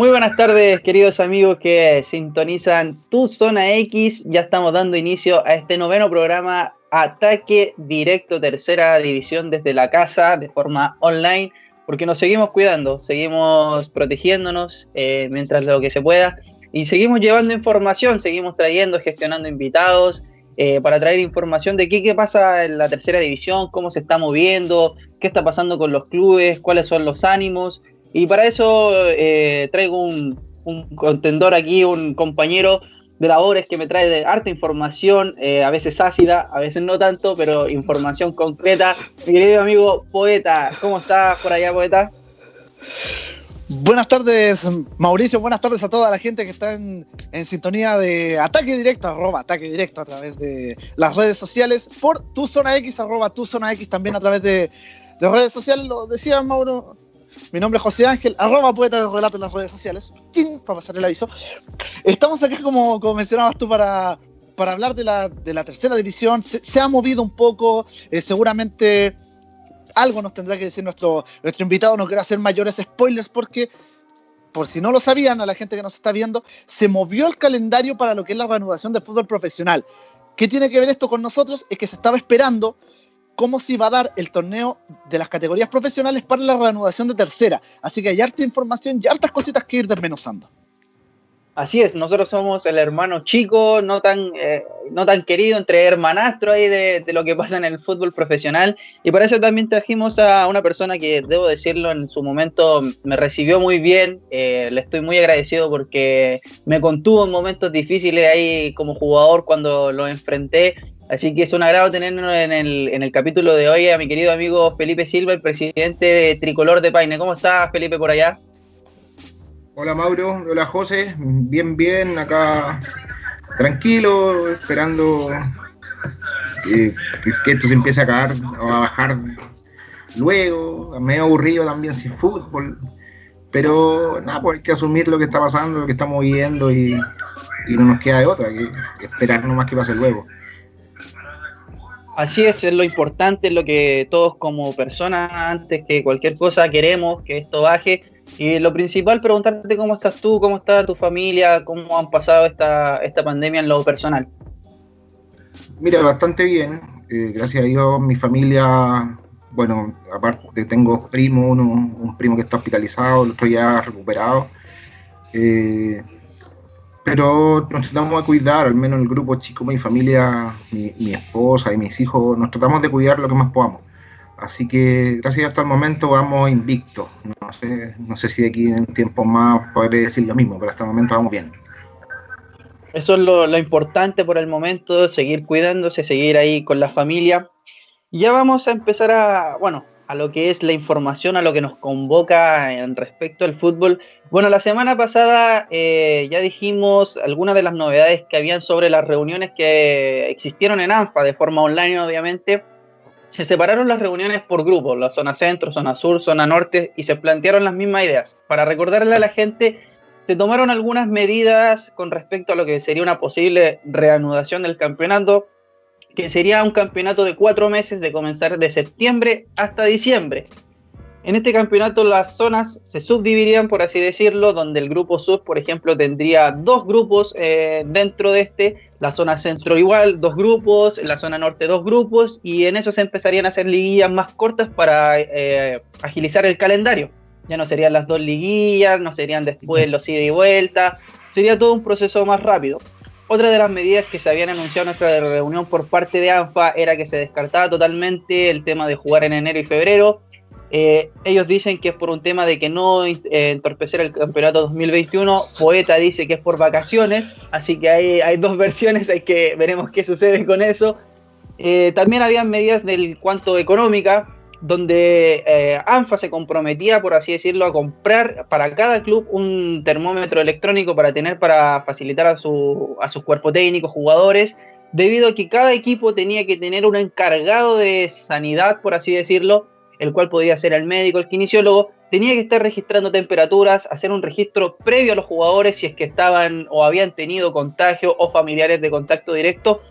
Muy buenas tardes, queridos amigos que sintonizan Tu Zona X. Ya estamos dando inicio a este noveno programa Ataque Directo Tercera División desde la casa de forma online, porque nos seguimos cuidando, seguimos protegiéndonos eh, mientras lo que se pueda y seguimos llevando información, seguimos trayendo, gestionando invitados eh, para traer información de qué, qué pasa en la tercera división, cómo se está moviendo, qué está pasando con los clubes, cuáles son los ánimos y para eso eh, traigo un, contendor aquí, un compañero de labores que me trae de harta información, eh, a veces ácida, a veces no tanto, pero información concreta. Mi querido amigo Poeta, ¿cómo estás por allá, Poeta? Buenas tardes, Mauricio. Buenas tardes a toda la gente que está en, sintonía de Ataque Directo, arroba Ataque Directo a través de las redes sociales, por tu zona X, arroba tu zona X también a través de, de redes sociales. Lo decía Mauro, mi nombre es José Ángel, arroba poeta de relato en las redes sociales. Para pasar el aviso. Estamos aquí, como, como mencionabas tú, para, para hablar de la, de la tercera división. Se, ha movido un poco, eh, seguramente algo nos tendrá que decir nuestro, nuestro invitado. No quiero hacer mayores spoilers porque, por si no lo sabían, a la gente que nos está viendo, se movió el calendario para lo que es la reanudación del fútbol profesional. ¿Qué tiene que ver esto con nosotros? Es que se estaba esperando cómo se iba a dar el torneo de las categorías profesionales para la reanudación de tercera. Así que hay harta información y hartas cositas que ir desmenuzando. Así es, nosotros somos el hermano chico, no tan, eh, no tan querido, entre hermanastro ahí de, lo que pasa en el fútbol profesional. Y para eso también trajimos a una persona que, debo decirlo, en su momento me recibió muy bien. Eh, le estoy muy agradecido porque me contuvo en momentos difíciles ahí como jugador cuando lo enfrenté Así que es un agrado tenernos en el, en el capítulo de hoy a mi querido amigo Felipe Silva, el presidente de Tricolor de Paine. ¿Cómo estás, Felipe, por allá? Hola, Mauro. Hola, José. Bien, bien. Acá tranquilo, esperando que, esto se empiece a caer o a bajar luego. Medio aburrido también sin fútbol. Pero nada, pues hay que asumir lo que está pasando, lo que estamos viviendo y, y no nos queda de otra que esperar nomás que pase luego. Así es, es lo importante, es lo que todos como personas, antes que cualquier cosa, queremos que esto baje. Y lo principal, preguntarte cómo estás tú, cómo está tu familia, cómo han pasado esta, esta pandemia en lo personal. Mira, bastante bien. Eh, gracias a Dios, mi familia, bueno, aparte tengo primo, uno, un primo que está hospitalizado, el otro ya recuperado. Eh, pero nos tratamos de cuidar, al menos el grupo chico, mi familia, mi, esposa y mis hijos, nos tratamos de cuidar lo que más podamos. Así que gracias hasta el momento vamos invictos. No sé, no sé si de aquí en tiempo más podré decir lo mismo, pero hasta el momento vamos bien. Eso es lo, lo importante por el momento, seguir cuidándose, seguir ahí con la familia. Ya vamos a empezar a, bueno, a lo que es la información, a lo que nos convoca en respecto al fútbol. Bueno, la semana pasada eh, ya dijimos algunas de las novedades que habían sobre las reuniones que existieron en ANFA de forma online, obviamente. Se separaron las reuniones por grupos, la zona centro, zona sur, zona norte, y se plantearon las mismas ideas. Para recordarle a la gente, se tomaron algunas medidas con respecto a lo que sería una posible reanudación del campeonato que sería un campeonato de cuatro meses de comenzar de septiembre hasta diciembre. En este campeonato las zonas se subdividirían, por así decirlo, donde el grupo sur, por ejemplo, tendría dos grupos eh, dentro de este, la zona centro igual, dos grupos, la zona norte dos grupos, y en eso se empezarían a hacer liguillas más cortas para eh, agilizar el calendario. Ya no serían las dos liguillas, no serían después los ida y vuelta, sería todo un proceso más rápido. Otra de las medidas que se habían anunciado en nuestra reunión por parte de ANFA era que se descartaba totalmente el tema de jugar en enero y febrero. Eh, ellos dicen que es por un tema de que no eh, entorpecer el campeonato 2021. Poeta dice que es por vacaciones, así que hay, hay dos versiones, hay que veremos qué sucede con eso. Eh, también habían medidas del cuanto económica, donde eh, ANFA se comprometía, por así decirlo, a comprar para cada club un termómetro electrónico para tener para facilitar a, su, a sus cuerpos técnicos, jugadores, debido a que cada equipo tenía que tener un encargado de sanidad, por así decirlo, el cual podía ser el médico, el kinesiólogo, tenía que estar registrando temperaturas, hacer un registro previo a los jugadores si es que estaban o habían tenido contagio o familiares de contacto directo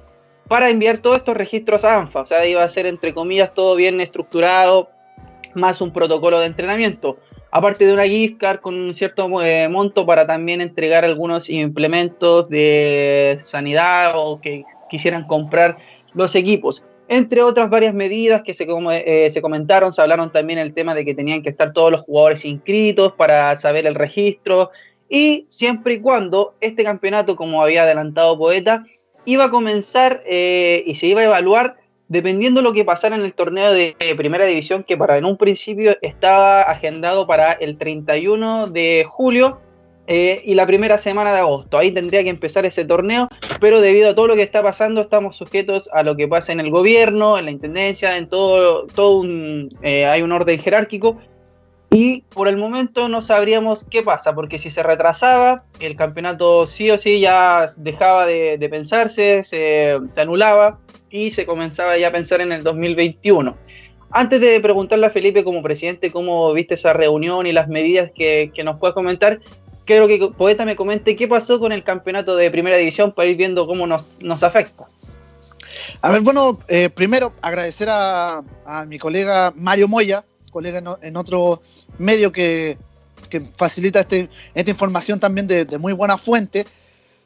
para enviar todos estos registros a ANFA. O sea, iba a ser, entre comillas, todo bien estructurado, más un protocolo de entrenamiento. aparte de una gift card con un cierto eh, monto para también entregar algunos implementos de sanidad o que quisieran comprar los equipos. Entre otras varias medidas que se, eh, se comentaron, se hablaron también el tema de que tenían que estar todos los jugadores inscritos para saber el registro y siempre y cuando este campeonato, como había adelantado Poeta, iba a comenzar eh, y se iba a evaluar dependiendo de lo que pasara en el torneo de primera división, que para en un principio estaba agendado para el 31 de julio eh, y la primera semana de agosto. Ahí tendría que empezar ese torneo, pero debido a todo lo que está pasando, estamos sujetos a lo que pasa en el gobierno, en la intendencia, en todo, todo eh, hay un orden jerárquico. Y por el momento no sabríamos qué pasa, porque si se retrasaba, el campeonato sí o sí ya dejaba de, pensarse, se, anulaba y se comenzaba ya a pensar en el 2021. Antes de preguntarle a Felipe como presidente cómo viste esa reunión y las medidas que, que nos puedes comentar, quiero que Poeta me comente qué pasó con el campeonato de primera división para ir viendo cómo nos, nos afecta. A ver, bueno, eh, primero agradecer a, a, mi colega Mario Moya, colega en, otro medio que, que facilita este, esta información también de, de, muy buena fuente.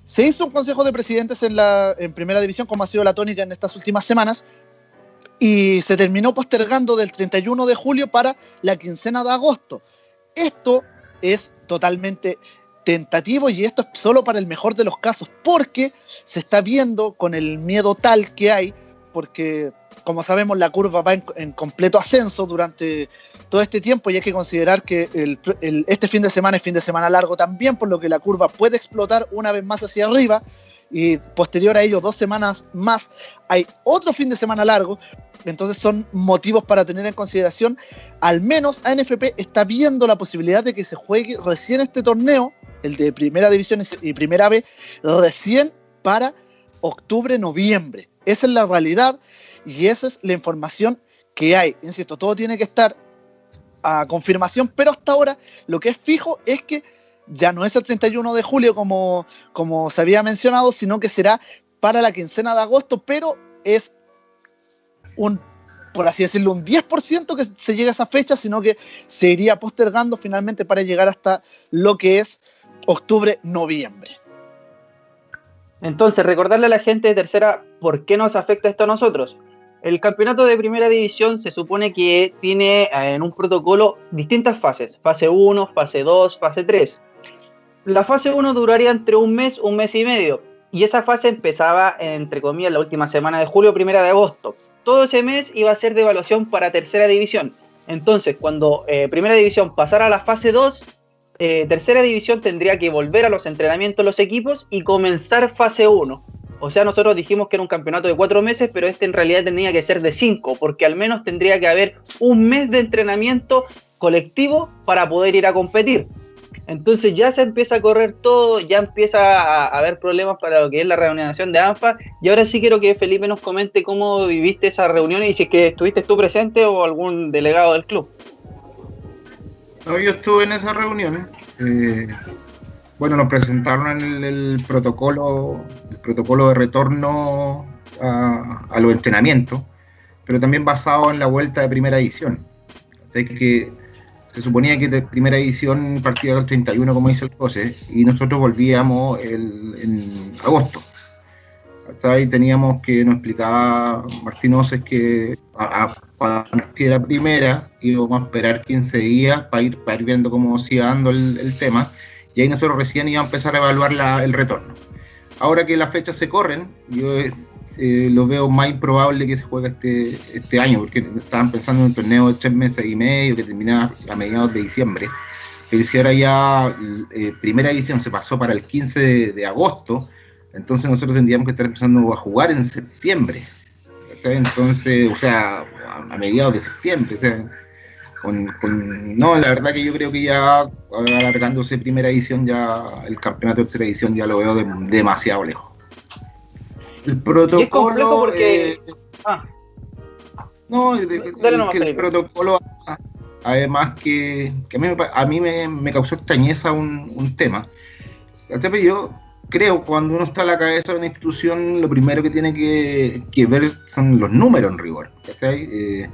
Se hizo un consejo de presidentes en, la, en primera división, como ha sido la tónica en estas últimas semanas, y se terminó postergando del 31 de julio para la quincena de agosto. Esto es totalmente tentativo y esto es solo para el mejor de los casos, porque se está viendo con el miedo tal que hay, porque como sabemos la curva va en, completo ascenso durante todo este tiempo y hay que considerar que este fin de semana es fin de semana largo también, por lo que la curva puede explotar una vez más hacia arriba y posterior a ello dos semanas más hay otro fin de semana largo, entonces son motivos para tener en consideración. Al menos ANFP está viendo la posibilidad de que se juegue recién este torneo, el de Primera División y Primera B, recién para octubre, noviembre. Esa es la realidad y esa es la información que hay. Insisto, todo tiene que estar a confirmación, pero hasta ahora lo que es fijo es que ya no es el 31 de julio como, como se había mencionado, sino que será para la quincena de agosto, pero es un, por así decirlo, un 10% que se llegue a esa fecha, sino que se iría postergando finalmente para llegar hasta lo que es octubre, noviembre. Entonces, recordarle a la gente de tercera por qué nos afecta esto a nosotros. El campeonato de primera división se supone que tiene eh, en un protocolo distintas fases, fase 1, fase 2, fase 3. La fase 1 duraría entre un mes, un mes y medio y esa fase empezaba, entre comillas, la última semana de julio, primera de agosto. Todo ese mes iba a ser de evaluación para tercera división. Entonces, cuando eh, primera división pasara a la fase 2, eh, tercera división tendría que volver a los entrenamientos los equipos y comenzar fase 1. O sea, nosotros dijimos que era un campeonato de cuatro meses, pero este en realidad tendría que ser de cinco, porque al menos tendría que haber un mes de entrenamiento colectivo para poder ir a competir. Entonces ya se empieza a correr todo, ya empieza a, haber problemas para lo que es la reunión de ANFA. Y ahora sí quiero que Felipe nos comente cómo viviste esa reunión y si es que estuviste tú presente o algún delegado del club. Yo estuve en esa reunión. Eh, bueno, nos presentaron el, protocolo, el protocolo de retorno a, los entrenamientos, pero también basado en la vuelta de primera edición. Así que se suponía que de primera edición partía el 31, como dice el COSE, y nosotros volvíamos el, en agosto. Ahí teníamos que nos explicaba Martín Oces que para la primera íbamos a esperar 15 días para ir, para ir viendo cómo se iba dando el, tema, y ahí nosotros recién íbamos a empezar a evaluar la, el retorno. Ahora que las fechas se corren, yo eh, lo veo más improbable que se juegue este, este año, porque estaban pensando en un torneo de tres meses y medio que terminaba a mediados de diciembre. Pero si ahora ya eh, primera edición se pasó para el 15 de, agosto, entonces nosotros tendríamos que estar empezando a jugar en septiembre. Entonces, o sea, a, mediados de septiembre. O sea, con, no, la verdad que yo creo que ya alargándose primera edición, ya el campeonato de tercera edición ya lo veo demasiado lejos. El protocolo. porque. Eh, ah. No, el protocolo. Además, que, a mí, me, causó extrañeza un, tema. Yo creo cuando uno está a la cabeza de una institución, lo primero que tiene que, ver son los números en rigor. Eh,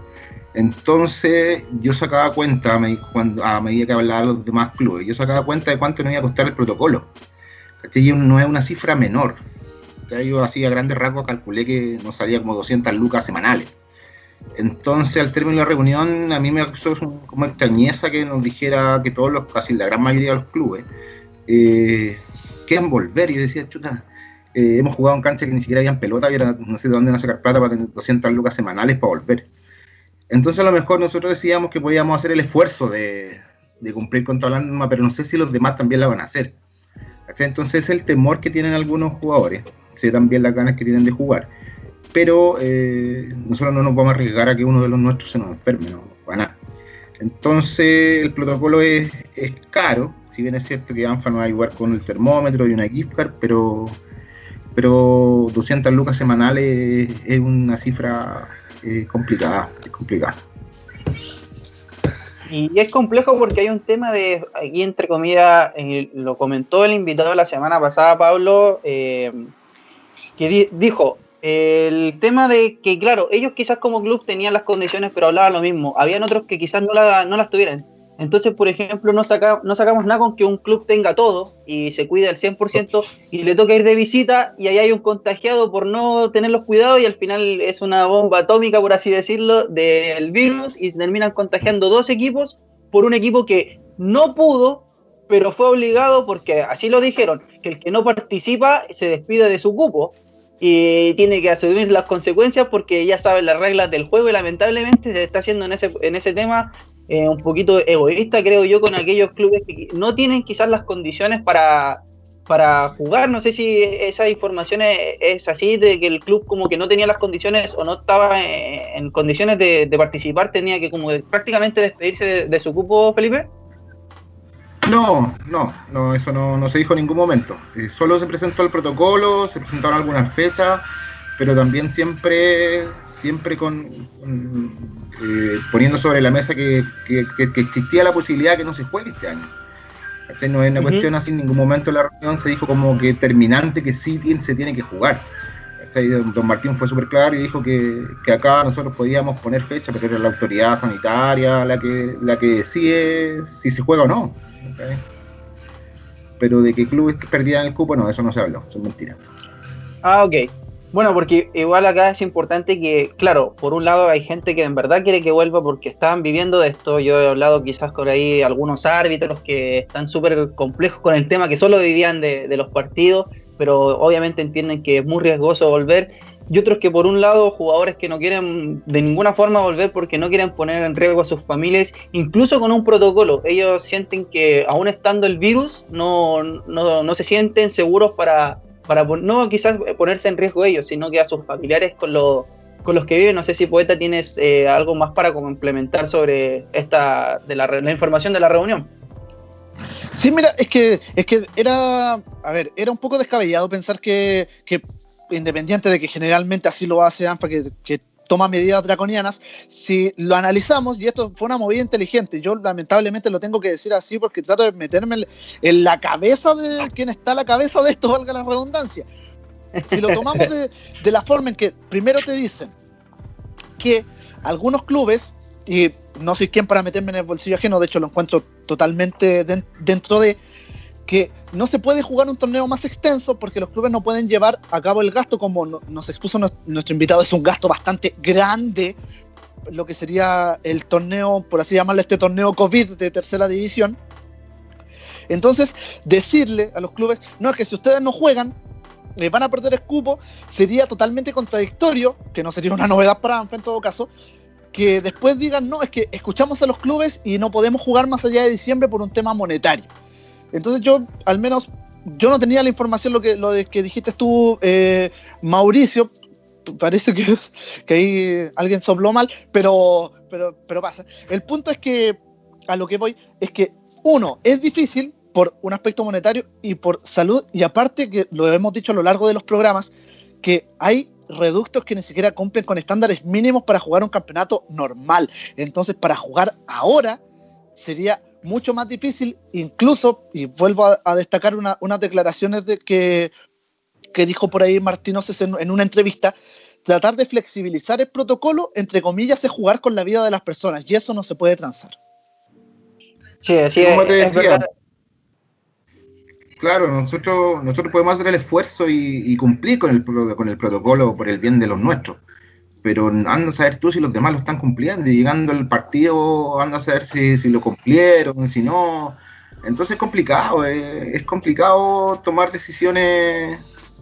Entonces yo sacaba cuenta a medida que hablaba los demás clubes, yo sacaba cuenta de cuánto nos iba a costar el protocolo. Y no es una cifra menor. Yo hacía grandes rasgos, calculé que nos salía como 200 lucas semanales. Entonces, al término de la reunión, a mí me causó como extrañeza que nos dijera que todos los, casi la gran mayoría de los clubes, eh, quieren volver. Y yo decía, chuta, eh, hemos jugado en cancha que ni siquiera habían pelota, y no sé de dónde van a sacar plata para tener 200 lucas semanales para volver. Entonces, a lo mejor nosotros decíamos que podíamos hacer el esfuerzo de, cumplir con toda la norma, pero no sé si los demás también la van a hacer. Entonces, es el temor que tienen algunos jugadores, sé también las ganas que tienen de jugar pero eh, nosotros no nos vamos a arriesgar a que uno de los nuestros se nos enferme, no, para nada. Entonces el protocolo es, caro, si bien es cierto que ANFA nos va a ayudar con el termómetro y una gift pero, pero 200 lucas semanales es una cifra eh, complicada, es complicada. Y es complejo porque hay un tema de, aquí entre comillas, eh, lo comentó el invitado la semana pasada, Pablo, que dijo, el tema de que, claro, ellos quizás como club tenían las condiciones, pero hablaban lo mismo. Habían otros que quizás no, no las tuvieran. Entonces, por ejemplo, no, saca, no sacamos nada con que un club tenga todo y se cuide al 100% y le toca ir de visita y ahí hay un contagiado por no tener los cuidados y al final es una bomba atómica, por así decirlo, del virus y se terminan contagiando dos equipos por un equipo que no pudo, pero fue obligado porque así lo dijeron, que el que no participa se despide de su cupo y tiene que asumir las consecuencias porque ya sabe las reglas del juego y lamentablemente se está haciendo en ese, en ese tema eh, un poquito egoísta, creo yo, con aquellos clubes que no tienen quizás las condiciones para, para jugar. No sé si esa información es, así, de que el club como que no tenía las condiciones o no estaba en, condiciones de, participar, tenía que como prácticamente despedirse de su cupo, Felipe. No, no, no, eso no, se dijo en ningún momento. Eh, solo se presentó el protocolo, se presentaron algunas fechas, pero también siempre, siempre con, eh, poniendo sobre la mesa que, existía la posibilidad de que no se juegue este año. No es una cuestión así, en ningún momento en la reunión se dijo como que terminante que sí se tiene que jugar. Don Martín fue súper claro y dijo que, acá nosotros podíamos poner fecha, pero era la autoridad sanitaria la que, la que decide si se juega o no. Pero de que clubes perdían el cupo, no, eso no se habló, son mentiras. Ah, ok. Bueno, porque igual acá es importante que, claro, por un lado hay gente que en verdad quiere que vuelva porque están viviendo de esto. Yo he hablado quizás con ahí algunos árbitros que están súper complejos con el tema, que solo vivían de, de los partidos, pero obviamente entienden que es muy riesgoso volver y otros que por un lado jugadores que no quieren de ninguna forma volver porque no quieren poner en riesgo a sus familias, incluso con un protocolo. Ellos sienten que aún estando el virus no, no, se sienten seguros para, para no quizás ponerse en riesgo ellos, sino que a sus familiares con, con los que viven. No sé si Poeta tienes eh, algo más para complementar sobre esta de la, información de la reunión. Sí, mira, es que, es que era, a ver, era un poco descabellado pensar que independiente de que generalmente así lo hace ANFA, que, toma medidas draconianas, si lo analizamos, y esto fue una movida inteligente, yo lamentablemente lo tengo que decir así porque trato de meterme en la cabeza de quien está a la cabeza de esto, valga la redundancia. Si lo tomamos de, la forma en que primero te dicen que algunos clubes, y no soy quien para meterme en el bolsillo ajeno, de hecho lo encuentro totalmente dentro de, que no se puede jugar un torneo más extenso porque los clubes no pueden llevar a cabo el gasto como nos expuso nuestro invitado, es un gasto bastante grande, lo que sería el torneo, por así llamarle este torneo COVID de tercera división. Entonces, decirle a los clubes, no, es que si ustedes no juegan, les van a perder el sería totalmente contradictorio, que no sería una novedad para ANFA en todo caso, que después digan, no, es que escuchamos a los clubes y no podemos jugar más allá de diciembre por un tema monetario. Entonces yo, al menos, yo no tenía la información, lo que, lo de que dijiste tú, eh, Mauricio, parece que, que ahí alguien sopló mal, pero, pero, pero pasa. El punto es que, a lo que voy, es que, uno, es difícil por un aspecto monetario y por salud, y aparte que lo hemos dicho a lo largo de los programas, que hay reductos que ni siquiera cumplen con estándares mínimos para jugar un campeonato normal. Entonces, para jugar ahora sería mucho más difícil, incluso, y vuelvo a, destacar unas declaraciones de que, que dijo por ahí Martínez en, en, una entrevista, tratar de flexibilizar el protocolo, entre comillas, es jugar con la vida de las personas y eso no se puede transar. Sí, así es, Claro, nosotros, nosotros podemos hacer el esfuerzo y, cumplir con el, con el protocolo por el bien de los nuestros. Pero anda a saber tú si los demás lo están cumpliendo y llegando al partido anda a saber si, si lo cumplieron, si no. Entonces es complicado, eh, es complicado tomar decisiones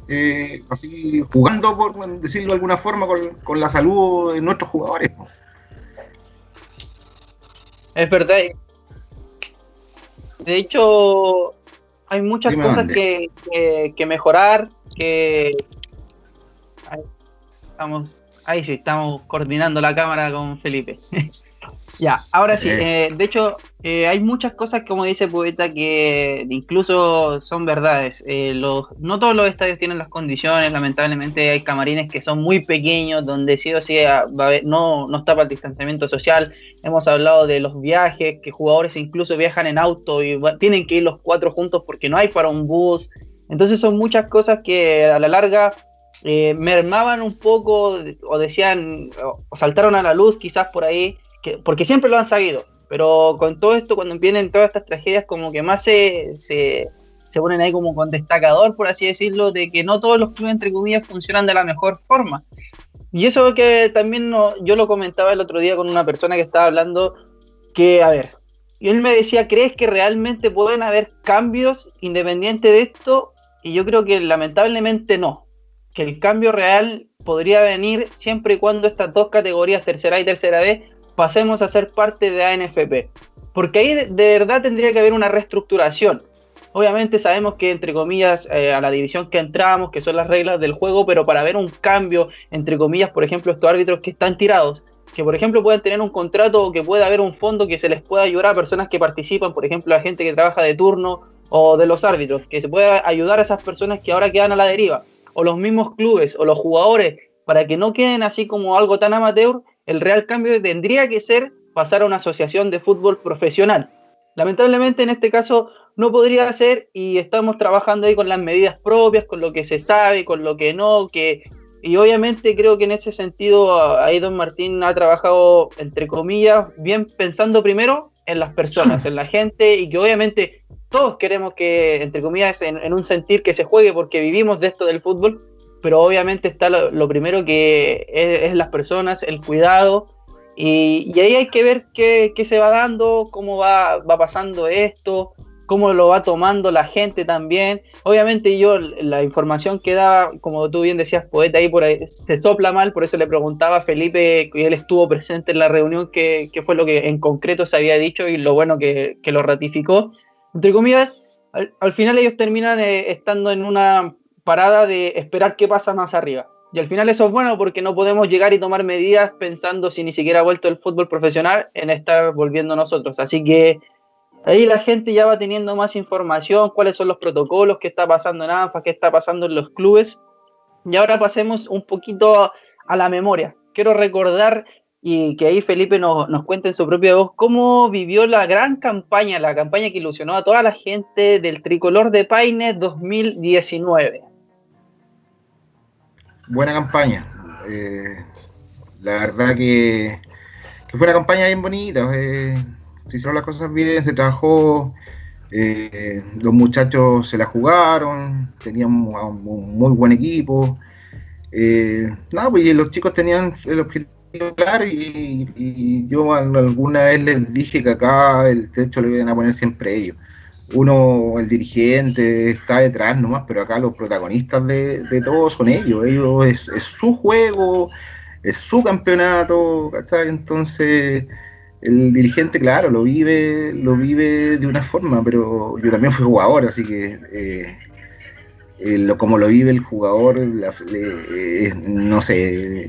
eh, así jugando, por decirlo de alguna forma, con, la salud de nuestros jugadores. Es verdad. De hecho, hay muchas cosas que, que, mejorar, que... Estamos, ahí sí, estamos coordinando la cámara con Felipe. ya, ahora sí, eh, de hecho, eh, hay muchas cosas, como dice Poeta, que incluso son verdades. Eh, los, no todos los estadios tienen las condiciones, lamentablemente hay camarines que son muy pequeños, donde sí o sí ah, no, no está para el distanciamiento social. Hemos hablado de los viajes, que jugadores incluso viajan en auto y tienen que ir los cuatro juntos porque no hay para un bus. Entonces son muchas cosas que a la larga eh, mermaban un poco o decían o saltaron a la luz quizás por ahí, que, porque siempre lo han sabido pero con todo esto, cuando vienen todas estas tragedias, como que más se, se, ponen ahí como con destacador, por así decirlo, de que no todos los clubes, entre comillas, funcionan de la mejor forma. Y eso que también no, yo lo comentaba el otro día con una persona que estaba hablando, que, a ver, y él me decía, ¿crees que realmente pueden haber cambios independientes de esto? Y yo creo que lamentablemente no, que el cambio real podría venir siempre y cuando estas dos categorías, tercera y tercera B, pasemos a ser parte de ANFP. Porque ahí de, verdad tendría que haber una reestructuración. Obviamente sabemos que, entre comillas, eh, a la división que entramos, que son las reglas del juego, pero para ver un cambio, entre comillas, por ejemplo, estos árbitros que están tirados, que por ejemplo puedan tener un contrato o que pueda haber un fondo que se les pueda ayudar a personas que participan, por ejemplo, a gente que trabaja de turno o de los árbitros, que se pueda ayudar a esas personas que ahora quedan a la deriva, o los mismos clubes o los jugadores, para que no queden así como algo tan amateur el real cambio tendría que ser pasar a una asociación de fútbol profesional. Lamentablemente en este caso no podría ser y estamos trabajando ahí con las medidas propias, con lo que se sabe, con lo que no, que y obviamente creo que en ese sentido ahí don Martín ha trabajado entre comillas bien pensando primero en las personas, en la gente y que obviamente todos queremos que entre comillas en un sentir que se juegue porque vivimos de esto del fútbol, pero obviamente está lo, primero que es, las personas, el cuidado, y, ahí hay que ver qué, se va dando, cómo va, va, pasando esto, cómo lo va tomando la gente también. Obviamente yo la información que da, como tú bien decías, poeta, ahí por ahí se sopla mal, por eso le preguntaba a Felipe, que él estuvo presente en la reunión, qué, fue lo que en concreto se había dicho y lo bueno que, lo ratificó. Entre comillas, al, final ellos terminan eh, estando en una parada de esperar qué pasa más arriba. Y al final eso es bueno porque no podemos llegar y tomar medidas pensando si ni siquiera ha vuelto el fútbol profesional en estar volviendo nosotros. Así que ahí la gente ya va teniendo más información, cuáles son los protocolos, qué está pasando en ANFA, qué está pasando en los clubes. Y ahora pasemos un poquito a la memoria. Quiero recordar y que ahí Felipe nos, nos cuente en su propia voz cómo vivió la gran campaña, la campaña que ilusionó a toda la gente del tricolor de Paine 2019 buena campaña. Eh, la verdad que, fue una campaña bien bonita. Eh, se hicieron las cosas bien, se trabajó. Eh, los muchachos se la jugaron, tenían un, muy buen equipo. nada, pues los chicos tenían el objetivo claro y, yo alguna vez les dije que acá el techo lo iban a poner siempre ellos uno, el dirigente, está detrás nomás, pero acá los protagonistas de, de todo son ellos. Ellos es, su juego, es su campeonato. Entonces, el dirigente, claro, lo vive, lo vive de una forma, pero yo también fui jugador, así que eh, eh, como lo vive el jugador, eh, no sé,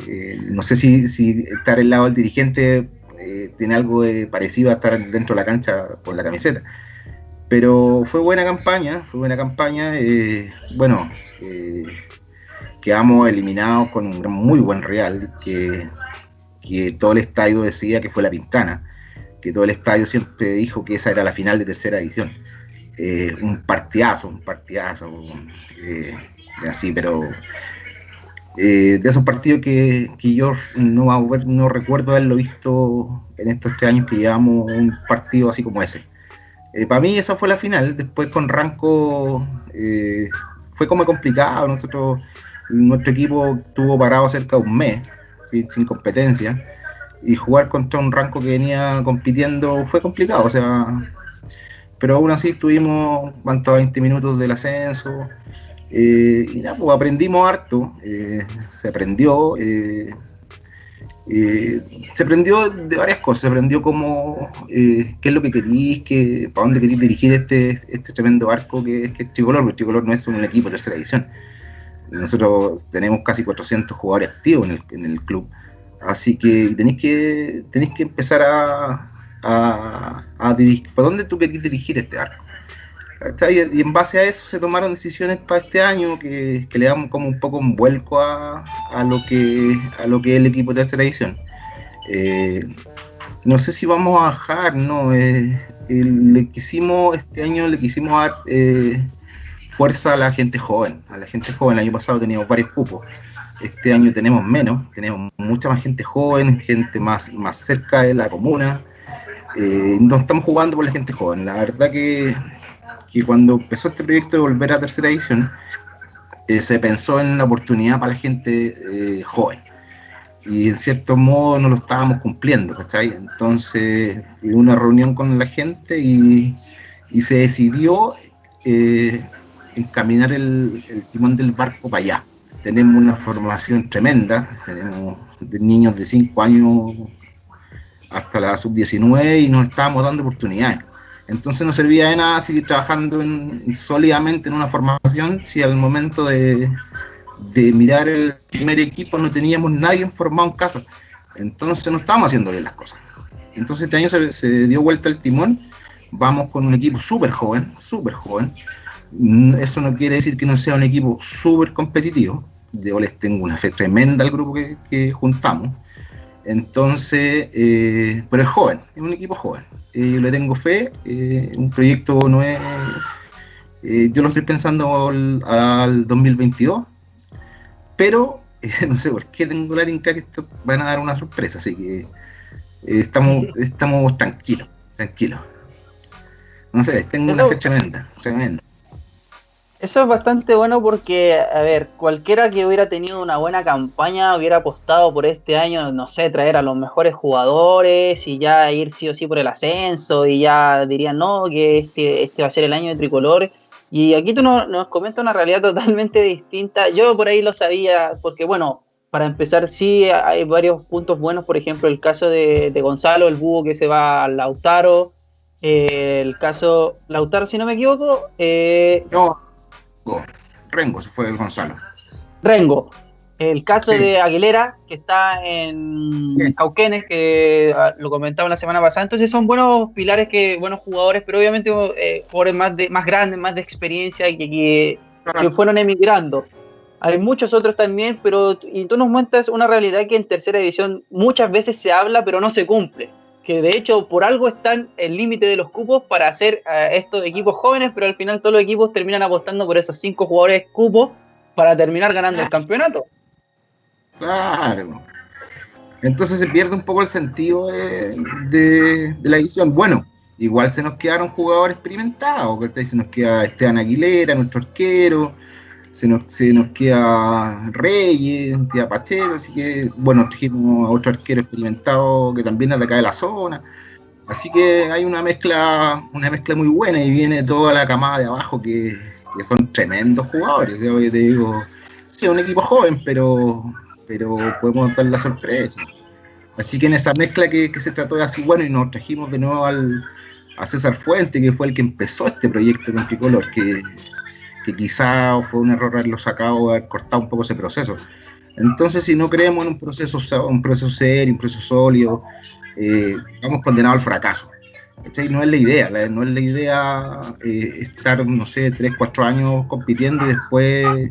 no sé si, estar al lado del dirigente tiene algo de parecido a estar dentro de la cancha con la camiseta. Pero fue buena campaña, fue buena campaña. Eh, bueno, eh, quedamos eliminados con un muy buen Real, que, todo el estadio decía que fue la Pintana, que todo el estadio siempre dijo que esa era la final de tercera edición. Eh, un partidazo, un partidazo, así, pero Eh, de esos partidos que, que yo no, recuerdo haberlo visto en estos tres años que llevamos un partido así como ese. Eh, para mí esa fue la final, después con Ranco eh, fue como complicado, nuestro equipo tuvo parado cerca de un mes, sin competencia, y jugar contra un Ranco que venía compitiendo fue complicado, o sea, pero aún así tuvimos, ¿cuántos? 20 minutos del ascenso, eh, y nada, pues aprendimos harto, eh, se aprendió, eh, se aprendió de varias cosas, se aprendió cómo, qué es lo que querís, que, para dónde querís dirigir este, este tremendo arco que, es Tricolor, porque Tricolor no es un equipo de tercera edición. Nosotros tenemos casi 400 jugadores activos en el, en el club, así que tenéis que, tenéis que empezar a, a, dirigir, ¿para dónde tú querés dirigir este arco? Y en base a eso se tomaron decisiones para este año que, le dan como un poco un vuelco a, lo que a lo que es el equipo de tercera edición. Eh, no sé si vamos a bajar, no. Eh, le quisimos, este año le quisimos dar eh, fuerza a la gente joven. A la gente joven, el año pasado teníamos varios cupos. Este año tenemos menos, tenemos mucha más gente joven, gente más, más cerca de la comuna. No estamos jugando por la gente joven. La verdad que que cuando empezó este proyecto de volver a tercera edición, eh, se pensó en la oportunidad para la gente eh, joven. Y en cierto modo no lo estábamos cumpliendo, ¿cachai? Entonces, hubo una reunión con la gente y, y se decidió eh, encaminar el, timón del barco para allá. Tenemos una formación tremenda, tenemos niños de 5 años hasta la sub-19 y nos estábamos dando oportunidades. Entonces no servía de nada seguir trabajando sólidamente en una formación si al momento de, mirar el primer equipo no teníamos nadie formado en casa. Entonces no estábamos haciendo bien las cosas. Entonces este año se, dio vuelta el timón, vamos con un equipo súper joven, súper joven. Mm, eso no quiere decir que no sea un equipo súper competitivo. Yo les tengo una fe tremenda al grupo que juntamos entonces, eh, pero es joven, es un equipo joven. Eh, yo le tengo fe, eh, un proyecto no es... yo lo estoy pensando al, 2022, pero no sé por qué tengo la linka que esto van a dar una sorpresa, así que estamos, estamos tranquilos, tranquilos. No sé, tengo una fecha tremenda, tremenda. Eso es bastante bueno porque, a ver, cualquiera que hubiera tenido una buena campaña hubiera apostado por este año, no sé, traer a los mejores jugadores y ya ir sí o sí por el ascenso y ya dirían, no, que este, este va a ser el año de tricolor. Y aquí tú nos, comentas una realidad totalmente distinta. Yo por ahí lo sabía, porque bueno, para empezar, sí hay varios puntos buenos, por ejemplo, el caso de, Gonzalo, el búho que se va al Lautaro, eh, el caso Lautaro, si no me equivoco. Eh, no Rengo, se fue el Gonzalo. Rengo. El caso de Aguilera, que está en Cauquenes, que ah, lo comentaba la semana pasada. Entonces son buenos pilares, que buenos jugadores, pero obviamente eh, jugadores más, de, más grandes, más de experiencia, que, que, que fueron emigrando. Hay muchos otros también, pero y tú nos muestras una realidad que en tercera división muchas veces se habla, pero no se cumple que de hecho por algo están el límite de los cupos para hacer uh, estos equipos jóvenes, pero al final todos los equipos terminan apostando por esos cinco jugadores cupos para terminar ganando el campeonato. Claro. Entonces se pierde un poco el sentido de, la edición. Bueno, igual se nos quedaron jugadores experimentados, se nos queda Esteban Aguilera, nuestro arquero, se nos, se nos queda Reyes, queda Pacheco, así que, bueno, trajimos a otro arquero experimentado que también es de acá de la zona. Así que hay una mezcla, una mezcla muy buena y viene toda la camada de abajo que, son tremendos jugadores. Yo te digo, sí, un equipo joven, pero, pero podemos dar la sorpresa. Así que en esa mezcla que, se trató de hacer, bueno, y nos trajimos de nuevo al, a César Fuente, que fue el que empezó este proyecto con Tricolor, que que quizá fue un error haberlo sacado, haber cortado un poco ese proceso. Entonces, si no creemos en un proceso, un proceso serio, un proceso sólido, eh, vamos condenados al fracaso. No es la idea, no es la idea eh, estar, no sé, 3, 4 años compitiendo y después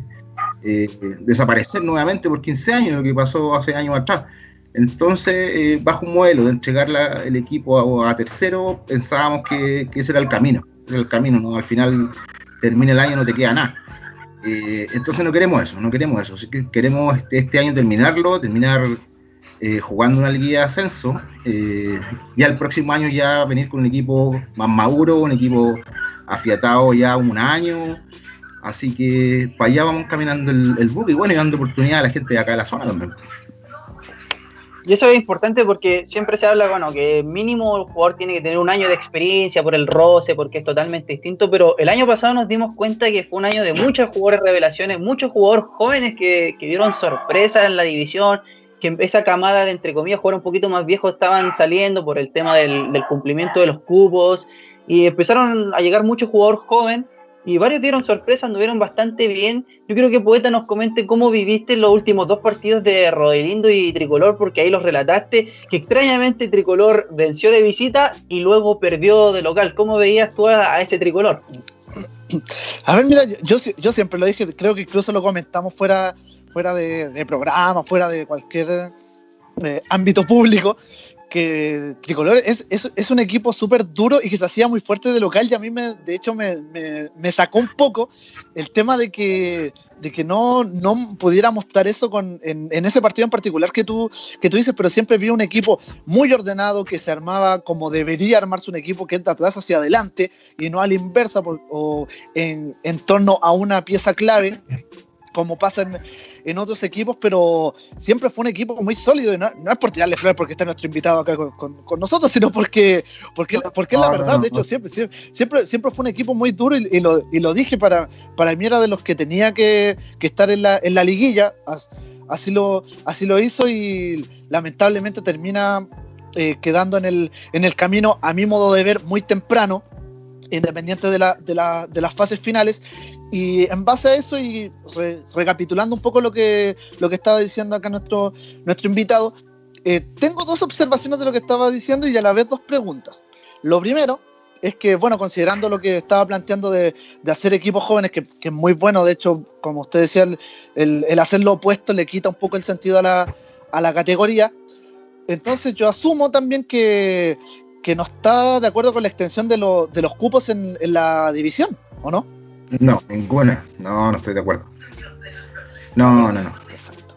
eh, desaparecer nuevamente por 15 años, lo que pasó hace años atrás. Entonces, bajo un modelo de entregar el equipo a, tercero, pensábamos que, que, ese era el camino, el camino, ¿no? Al final termina el año no te queda nada. Eh, entonces no queremos eso, no queremos eso. Así que queremos este, este año terminarlo, terminar eh, jugando una liga de ascenso. Eh, y al próximo año ya venir con un equipo más maduro, un equipo afiatado ya un año. Así que para allá vamos caminando el, el buque y bueno, y dando oportunidad a la gente de acá de la zona también. Y eso es importante porque siempre se habla, bueno, que mínimo el jugador tiene que tener un año de experiencia por el roce, porque es totalmente distinto, pero el año pasado nos dimos cuenta que fue un año de muchos jugadores revelaciones, muchos jugadores jóvenes que, que dieron sorpresa en la división, que esa camada de, entre comillas, jugadores un poquito más viejos estaban saliendo por el tema del, del cumplimiento de los cupos, y empezaron a llegar muchos jugadores jóvenes y varios dieron sorpresa, anduvieron bastante bien. Yo quiero que Poeta nos comente cómo viviste los últimos dos partidos de Rodelindo y Tricolor, porque ahí los relataste, que extrañamente Tricolor venció de visita y luego perdió de local. ¿Cómo veías tú a, ese Tricolor? A ver, mira, yo, yo siempre lo dije, creo que incluso lo comentamos fuera, fuera de, de programa, fuera de cualquier eh, ámbito público, que Tricolor es, es, un equipo súper duro y que se hacía muy fuerte de local y a mí me, de hecho me, me, sacó un poco el tema de que, de que no, no pudiera mostrar eso con, en, en, ese partido en particular que tú, que tú dices, pero siempre vi un equipo muy ordenado que se armaba como debería armarse un equipo que entra atrás hacia adelante y no a la inversa o en, en torno a una pieza clave como pasa en, en, otros equipos, pero siempre fue un equipo muy sólido. Y no, no es por tirarle flores porque está nuestro invitado acá con, con, con nosotros, sino porque, porque, porque es la verdad. De hecho, siempre, siempre, siempre fue un equipo muy duro y, y, lo, y lo, dije para, para mí era de los que tenía que, que estar en la, en la liguilla. Así lo, así lo hizo y lamentablemente termina eh, quedando en el, en el camino, a mi modo de ver, muy temprano independiente de, la, de, la, de, las fases finales. Y en base a eso y re, recapitulando un poco lo que, lo que estaba diciendo acá nuestro, nuestro invitado, eh, tengo dos observaciones de lo que estaba diciendo y a la vez dos preguntas. Lo primero es que, bueno, considerando lo que estaba planteando de, de hacer equipos jóvenes, que, que, es muy bueno, de hecho, como usted decía, el, el, hacer lo opuesto le quita un poco el sentido a la, a la categoría. Entonces yo asumo también que, que no está de acuerdo con la extensión de, lo, de los cupos en, en, la división, ¿o no? No, ninguna. No, no estoy de acuerdo. No, no, no. Perfecto.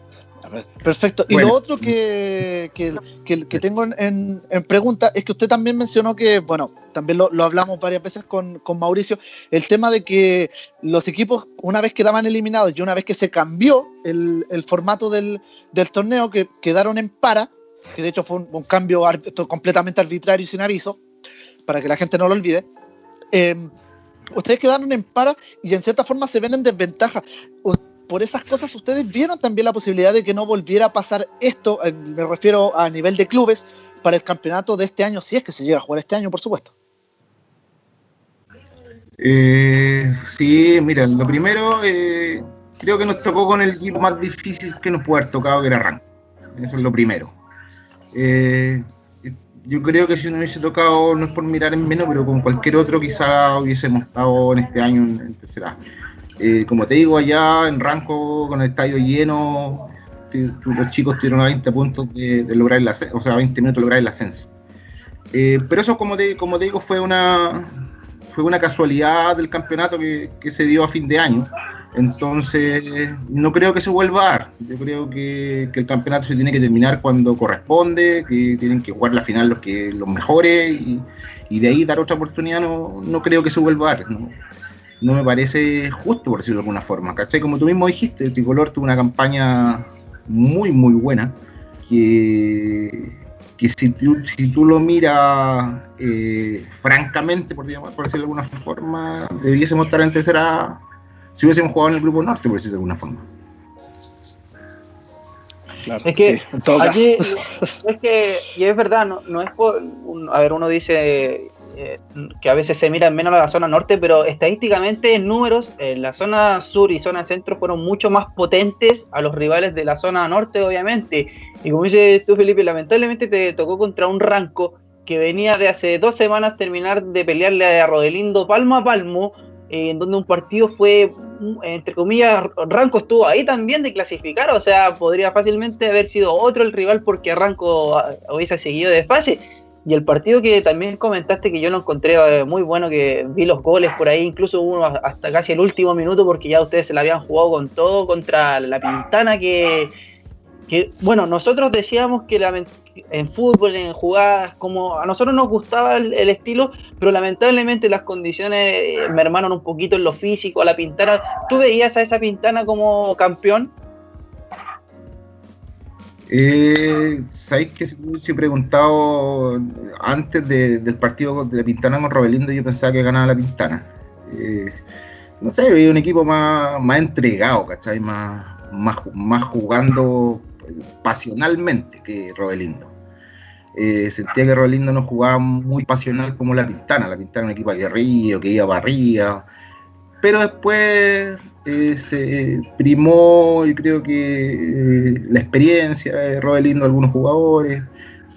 Perfecto. Y bueno. lo otro que, que, que, que tengo en, en, pregunta es que usted también mencionó que, bueno, también lo, lo hablamos varias veces con, con, Mauricio, el tema de que los equipos, una vez quedaban eliminados y una vez que se cambió el, el formato del, del torneo, que quedaron en para, que de hecho fue un, un cambio completamente arbitrario y sin aviso, para que la gente no lo olvide. Eh, ustedes quedaron en para y en cierta forma se ven en desventaja. Por esas cosas, ustedes vieron también la posibilidad de que no volviera a pasar esto, me refiero a nivel de clubes, para el campeonato de este año, si es que se llega a jugar este año, por supuesto. Eh, sí, mira, lo primero, eh, creo que nos tocó con el equipo más difícil que nos puede haber tocado, que era Rank. Eso es lo primero. Eh, yo creo que si no hubiese tocado, no es por mirar en menos, pero con cualquier otro quizá hubiésemos estado en este año en, tercera. Eh, como te digo, allá en Ranco, con el estadio lleno, los chicos tuvieron a 20 puntos de, lograr el ascenso, o sea, 20 minutos de lograr el ascenso. Eh, pero eso, como te, como digo, fue una, fue una casualidad del campeonato que, que se dio a fin de año. Entonces, no creo que se vuelva a dar. Yo creo que, el campeonato se tiene que terminar cuando corresponde, que tienen que jugar la final los, que, los mejores y, de ahí dar otra oportunidad. No, no creo que se vuelva a dar. No, me parece justo, por decirlo de alguna forma. ¿Cachai? Como tú mismo dijiste, el Tricolor tuvo una campaña muy, muy buena. Que, que si, tú, si tú lo miras eh, francamente, por, por decirlo de alguna forma, debiésemos estar en tercera si hubiésemos jugado en el grupo norte, por decirlo de alguna forma. Claro, es que sí, aquí, es que, y es verdad, no, no es por, un, a ver, uno dice eh, que a veces se mira menos a la zona norte, pero estadísticamente en números, eh, la zona sur y zona centro fueron mucho más potentes a los rivales de la zona norte, obviamente. Y como dices tú, Felipe, lamentablemente te tocó contra un ranco que venía de hace dos semanas terminar de pelearle a Rodelindo palmo a palmo, eh, en donde un partido fue, entre comillas, Ranco estuvo ahí también de clasificar, o sea, podría fácilmente haber sido otro el rival porque Ranco hubiese seguido de fase. Y el partido que también comentaste que yo lo encontré eh, muy bueno, que vi los goles por ahí, incluso uno hasta casi el último minuto, porque ya ustedes se la habían jugado con todo contra la Pintana, que, que bueno, nosotros decíamos que en fútbol, en jugadas, como a nosotros nos gustaba el, estilo, pero lamentablemente las condiciones eh, mermaron un poquito en lo físico, a la Pintana. ¿Tú veías a esa Pintana como campeón? Eh, ¿Sabéis que si he preguntado antes del partido de la Pintana con Robelindo, yo pensaba que ganaba la Pintana? Eh, no sé, veía un equipo más, más entregado, ¿cachai? Más, más, más jugando pasionalmente que Robelindo. Eh, sentía que Robelindo no jugaba muy pasional como la Pintana. La Pintana era un equipo aguerrido, que iba arriba. Pero después eh, se primó, yo creo que eh, la experiencia de Robelindo algunos jugadores,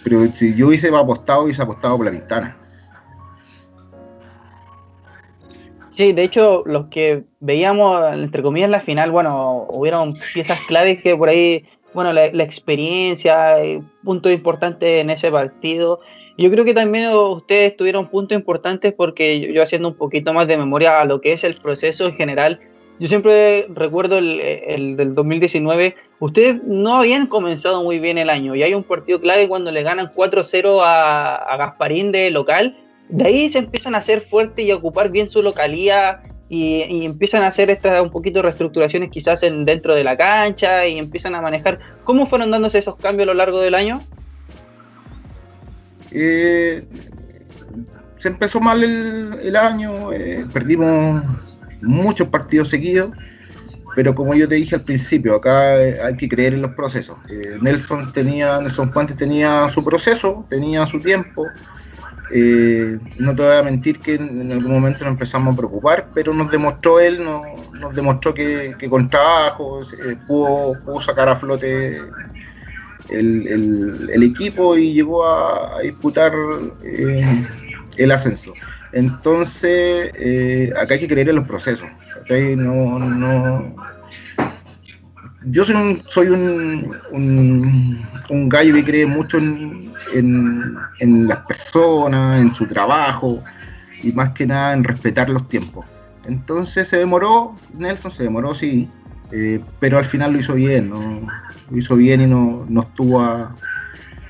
pero si yo hubiese apostado, hubiese apostado por la Pintana. Sí, de hecho, los que veíamos, entre comillas, la final, bueno, hubieron piezas claves que por ahí, bueno, la, experiencia, eh, punto importante en ese partido. Yo creo que también ustedes tuvieron puntos importantes porque yo haciendo un poquito más de memoria a lo que es el proceso en general, yo siempre recuerdo el, del 2019, ustedes no habían comenzado muy bien el año y hay un partido clave cuando le ganan 4-0 a, Gasparín de local, de ahí se empiezan a hacer fuertes y a ocupar bien su localía y, empiezan a hacer estas un poquito reestructuraciones quizás en, dentro de la cancha y empiezan a manejar. ¿Cómo fueron dándose esos cambios a lo largo del año? Eh, se empezó mal el, año, eh, perdimos muchos partidos seguidos, pero como yo te dije al principio, acá eh, hay que creer en los procesos. Nelson tenía, Nelson Fuentes tenía su proceso, tenía su tiempo. Eh, no te voy a mentir que en, algún momento nos empezamos a preocupar, pero nos demostró él, nos demostró que, con trabajo pudo, sacar a flote el, equipo y llegó a, disputar el ascenso. Entonces, eh, acá hay que creer en los procesos. No... Yo soy un, soy un, un, gallo que cree mucho en, en, las personas, en su trabajo y más que nada en respetar los tiempos. Entonces se demoró, Nelson se demoró, sí, eh, pero al final lo hizo bien, lo hizo bien y no, no, estuvo,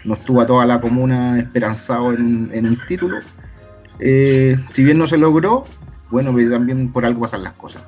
no estuvo a toda la comuna esperanzado en, en un título eh, si bien no se logró, bueno, pues también por algo pasan las cosas.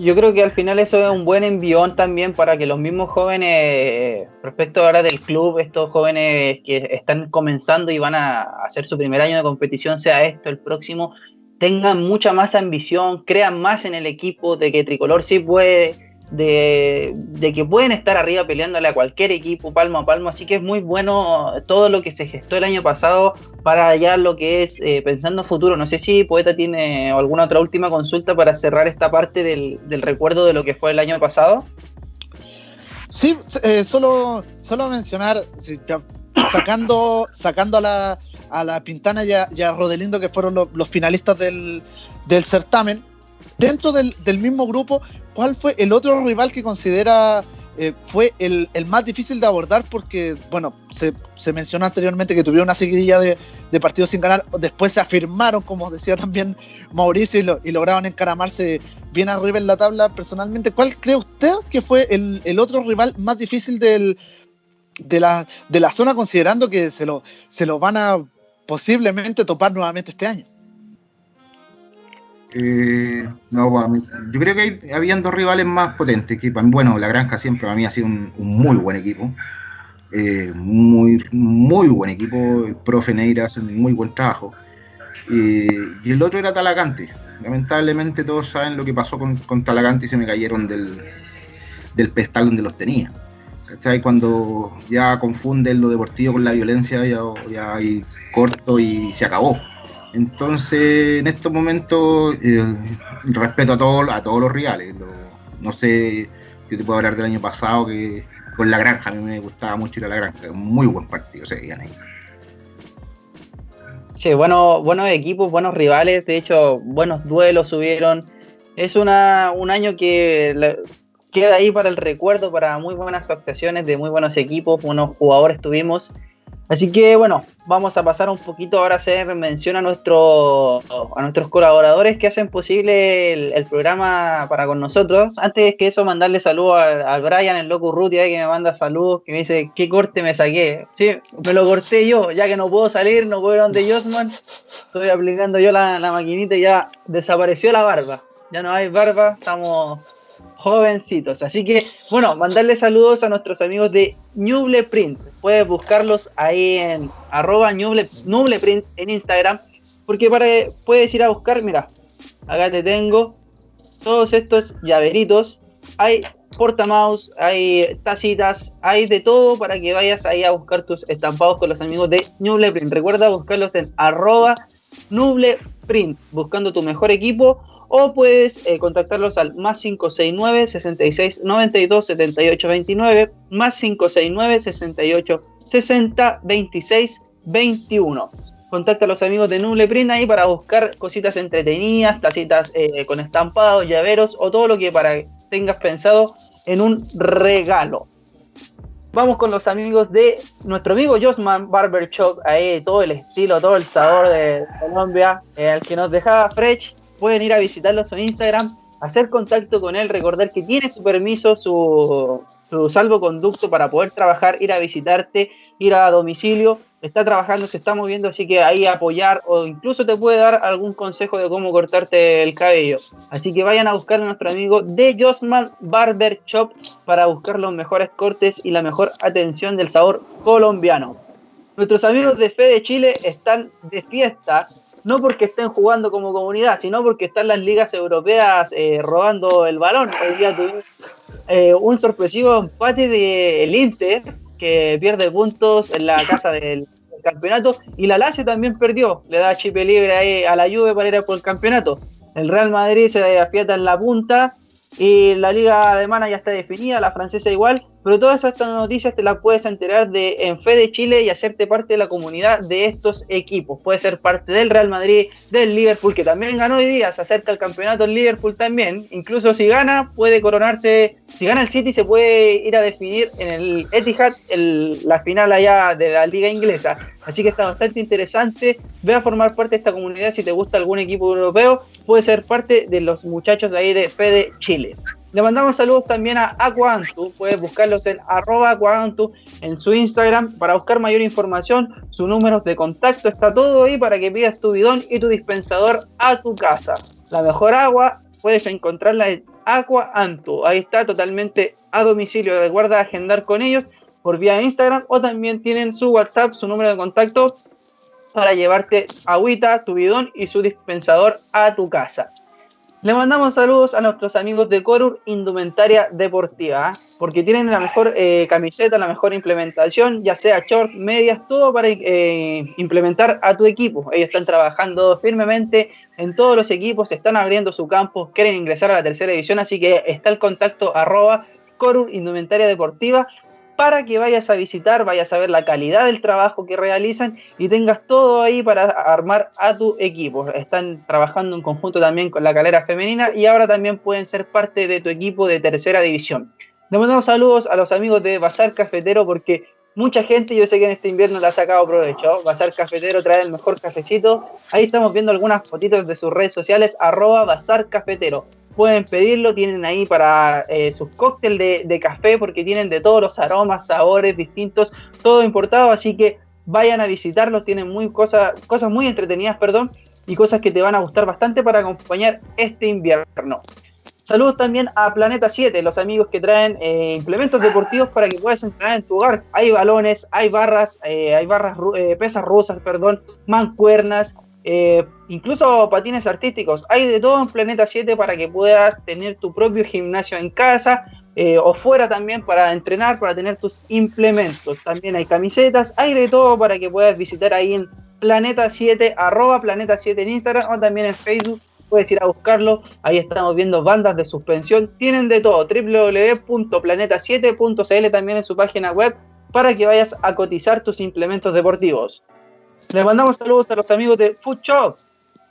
Yo creo que al final eso es un buen envión también para que los mismos jóvenes, respecto ahora del club, estos jóvenes que están comenzando y van a hacer su primer año de competición, sea esto el próximo, tengan mucha más ambición, crean más en el equipo de que Tricolor sí puede de, que pueden estar arriba peleándole a cualquier equipo palmo a palmo, así que es muy bueno todo lo que se gestó el año pasado para ya lo que es eh, pensando futuro. No sé si Poeta tiene alguna otra última consulta para cerrar esta parte del, recuerdo de lo que fue el año pasado. Sí, eh, solo, solo mencionar, sacando, sacando a la, a la Pintana y a, Rodelindo, que fueron los finalistas del, del certamen, dentro del, mismo grupo, ¿cuál fue el otro rival que considera eh, fue el, más difícil de abordar? Porque, bueno, se, mencionó anteriormente que tuvieron una seguidilla de, partidos sin ganar, después se afirmaron, como decía también Mauricio, y, lograban encaramarse bien arriba en la tabla. Personalmente, ¿cuál cree usted que fue el, otro rival más difícil del, de, la, de la zona, considerando que se lo, se lo van a posiblemente topar nuevamente este año? Eh, no, yo creo que habían dos rivales más potentes. Que, bueno, la Granja siempre para mí ha sido un, muy buen equipo. Eh, muy, muy buen equipo. El profe Neira hace un muy buen trabajo. Eh, y el otro era Talagante. Lamentablemente todos saben lo que pasó con, Talagante y se me cayeron del, del pedestal donde los tenía. ¿Cachai? Cuando ya confunden lo deportivo con la violencia, ya, ya hay corto y se acabó. Entonces, en estos momentos, eh, respeto a, todos a todos los rivales. no sé si te puedo hablar del año pasado, que con la granja, a mí me gustaba mucho ir a la granja. Muy buen partido se veían ahí. Sí, bueno, buenos equipos, buenos rivales, de hecho, buenos duelos subieron. Es una, un año que queda ahí para el recuerdo, para muy buenas actuaciones de muy buenos equipos, buenos jugadores tuvimos. Así que bueno, vamos a pasar un poquito ahora a hacer mención a, nuestro, a nuestros colaboradores que hacen posible el, programa para con nosotros. Antes que eso, mandarle saludos al, Brian, el loco Ruti, que me manda saludos, que me dice, ¿qué corte me saqué? Sí, me lo corté yo, ya que no puedo salir, no puedo ir donde Josman, estoy aplicando yo la, la maquinita y ya desapareció la barba. Ya no hay barba, estamos jovencitos. Así que, bueno, mandarle saludos a nuestros amigos de Nuble Print. Puedes buscarlos ahí en arroba Print en Instagram. Porque para, puedes ir a buscar, mira, acá te tengo todos estos llaveritos. Hay portamaus, hay tacitas, hay de todo para que vayas ahí a buscar tus estampados con los amigos de Nuble Print. Recuerda buscarlos en arroba Nuble Print, buscando tu mejor equipo o puedes eh, contactarlos al más 569 66 92 78 29 más 569 68 60 26 21 contacta a los amigos de Nuble Print ahí para buscar cositas entretenidas, tacitas eh, con estampados, llaveros o todo lo que para tengas pensado en un regalo. Vamos con los amigos de nuestro amigo Josman Barber Shop, ahí todo el estilo, todo el sabor de Colombia, eh, que nos dejaba Fresh pueden ir a visitarlos en Instagram, hacer contacto con él, recordar que tiene su permiso, su, su salvoconducto para poder trabajar, ir a visitarte, ir a domicilio, está trabajando, se está moviendo, así que ahí apoyar o incluso te puede dar algún consejo de cómo cortarte el cabello. Así que vayan a buscar a nuestro amigo de Josman Barber Shop para buscar los mejores cortes y la mejor atención del sabor colombiano. Nuestros amigos de Fe de Chile están de fiesta, no porque estén jugando como comunidad, sino porque están las ligas europeas eh, robando el balón. Hoy día tuvimos eh, un sorpresivo empate del Inter, que pierde puntos en la casa del, campeonato, y la Lazio también perdió, le da chip libre ahí a la Juve para ir por el campeonato. El Real Madrid se afiata en la punta y la liga alemana ya está definida, la francesa igual, pero todas estas noticias te las puedes enterar de en Fe de Chile y hacerte parte de la comunidad de estos equipos. Puedes ser parte del Real Madrid, del Liverpool, que también ganó hoy día, se acerca al campeonato el Liverpool también. Incluso si gana, puede coronarse, si gana el City, se puede ir a definir en el Etihad la final allá de la liga inglesa. Así que está bastante interesante. Ve a formar parte de esta comunidad si te gusta algún equipo europeo. Puede ser parte de los muchachos ahí de Fe de Chile. Le mandamos saludos también a Aquantu, puedes buscarlos en arroba Aquantu en su Instagram para buscar mayor información, su número de contacto, está todo ahí para que pidas tu bidón y tu dispensador a tu casa. La mejor agua puedes encontrarla en Aquantu, ahí está totalmente a domicilio, recuerda agendar con ellos por vía Instagram o también tienen su WhatsApp, su número de contacto para llevarte agüita, tu bidón y su dispensador a tu casa. Le mandamos saludos a nuestros amigos de Corur Indumentaria Deportiva, ¿ah? porque tienen la mejor eh, camiseta, la mejor implementación, ya sea short, medias, todo para eh, implementar a tu equipo. Ellos están trabajando firmemente en todos los equipos, están abriendo su campo, quieren ingresar a la tercera división, así que está el contacto arroba Corur Indumentaria Deportiva para que vayas a visitar, vayas a ver la calidad del trabajo que realizan y tengas todo ahí para armar a tu equipo. Están trabajando en conjunto también con la calera femenina y ahora también pueden ser parte de tu equipo de tercera división. Le mandamos saludos a los amigos de Bazar Cafetero porque mucha gente, yo sé que en este invierno le ha sacado provecho. Bazar Cafetero trae el mejor cafecito. Ahí estamos viendo algunas fotitos de sus redes sociales, arroba Bazar Cafetero pueden pedirlo, tienen ahí para eh, sus cócteles de, café porque tienen de todos los aromas, sabores distintos, todo importado, así que vayan a visitarlos, tienen muy cosas, cosas muy entretenidas, perdón, y cosas que te van a gustar bastante para acompañar este invierno. Saludos también a Planeta 7, los amigos que traen eh, implementos deportivos para que puedas entrenar en tu hogar. Hay balones, hay barras, eh, hay barras, pesas rusas, perdón, mancuernas, eh, incluso patines artísticos. Hay de todo en Planeta 7 para que puedas tener tu propio gimnasio en casa eh, o fuera también para entrenar, para tener tus implementos. También hay camisetas, hay de todo para que puedas visitar ahí en Planeta 7, arroba Planeta 7 en Instagram o también en Facebook. Puedes ir a buscarlo, ahí estamos viendo bandas de suspensión, tienen de todo, www.planeta7.cl también en su página web para que vayas a cotizar tus implementos deportivos. Le mandamos saludos a los amigos de Food Shop,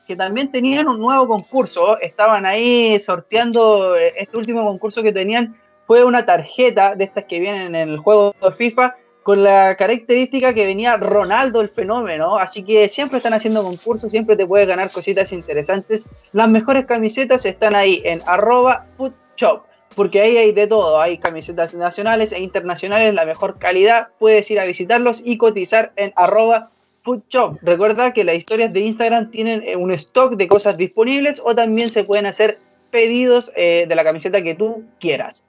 que también tenían un nuevo concurso. Estaban ahí sorteando. Eh, este último concurso que tenían fue una tarjeta de estas que vienen en el juego de FIFA con la característica que venía Ronaldo el fenómeno, así que siempre están haciendo concursos, siempre te puedes ganar cositas interesantes. Las mejores camisetas están ahí en arroba foodshop, porque ahí hay de todo, hay camisetas nacionales e internacionales, la mejor calidad, puedes ir a visitarlos y cotizar en arroba foodshop. Recuerda que las historias de Instagram tienen eh, un stock de cosas disponibles o también se pueden hacer pedidos eh, de la camiseta que tú quieras.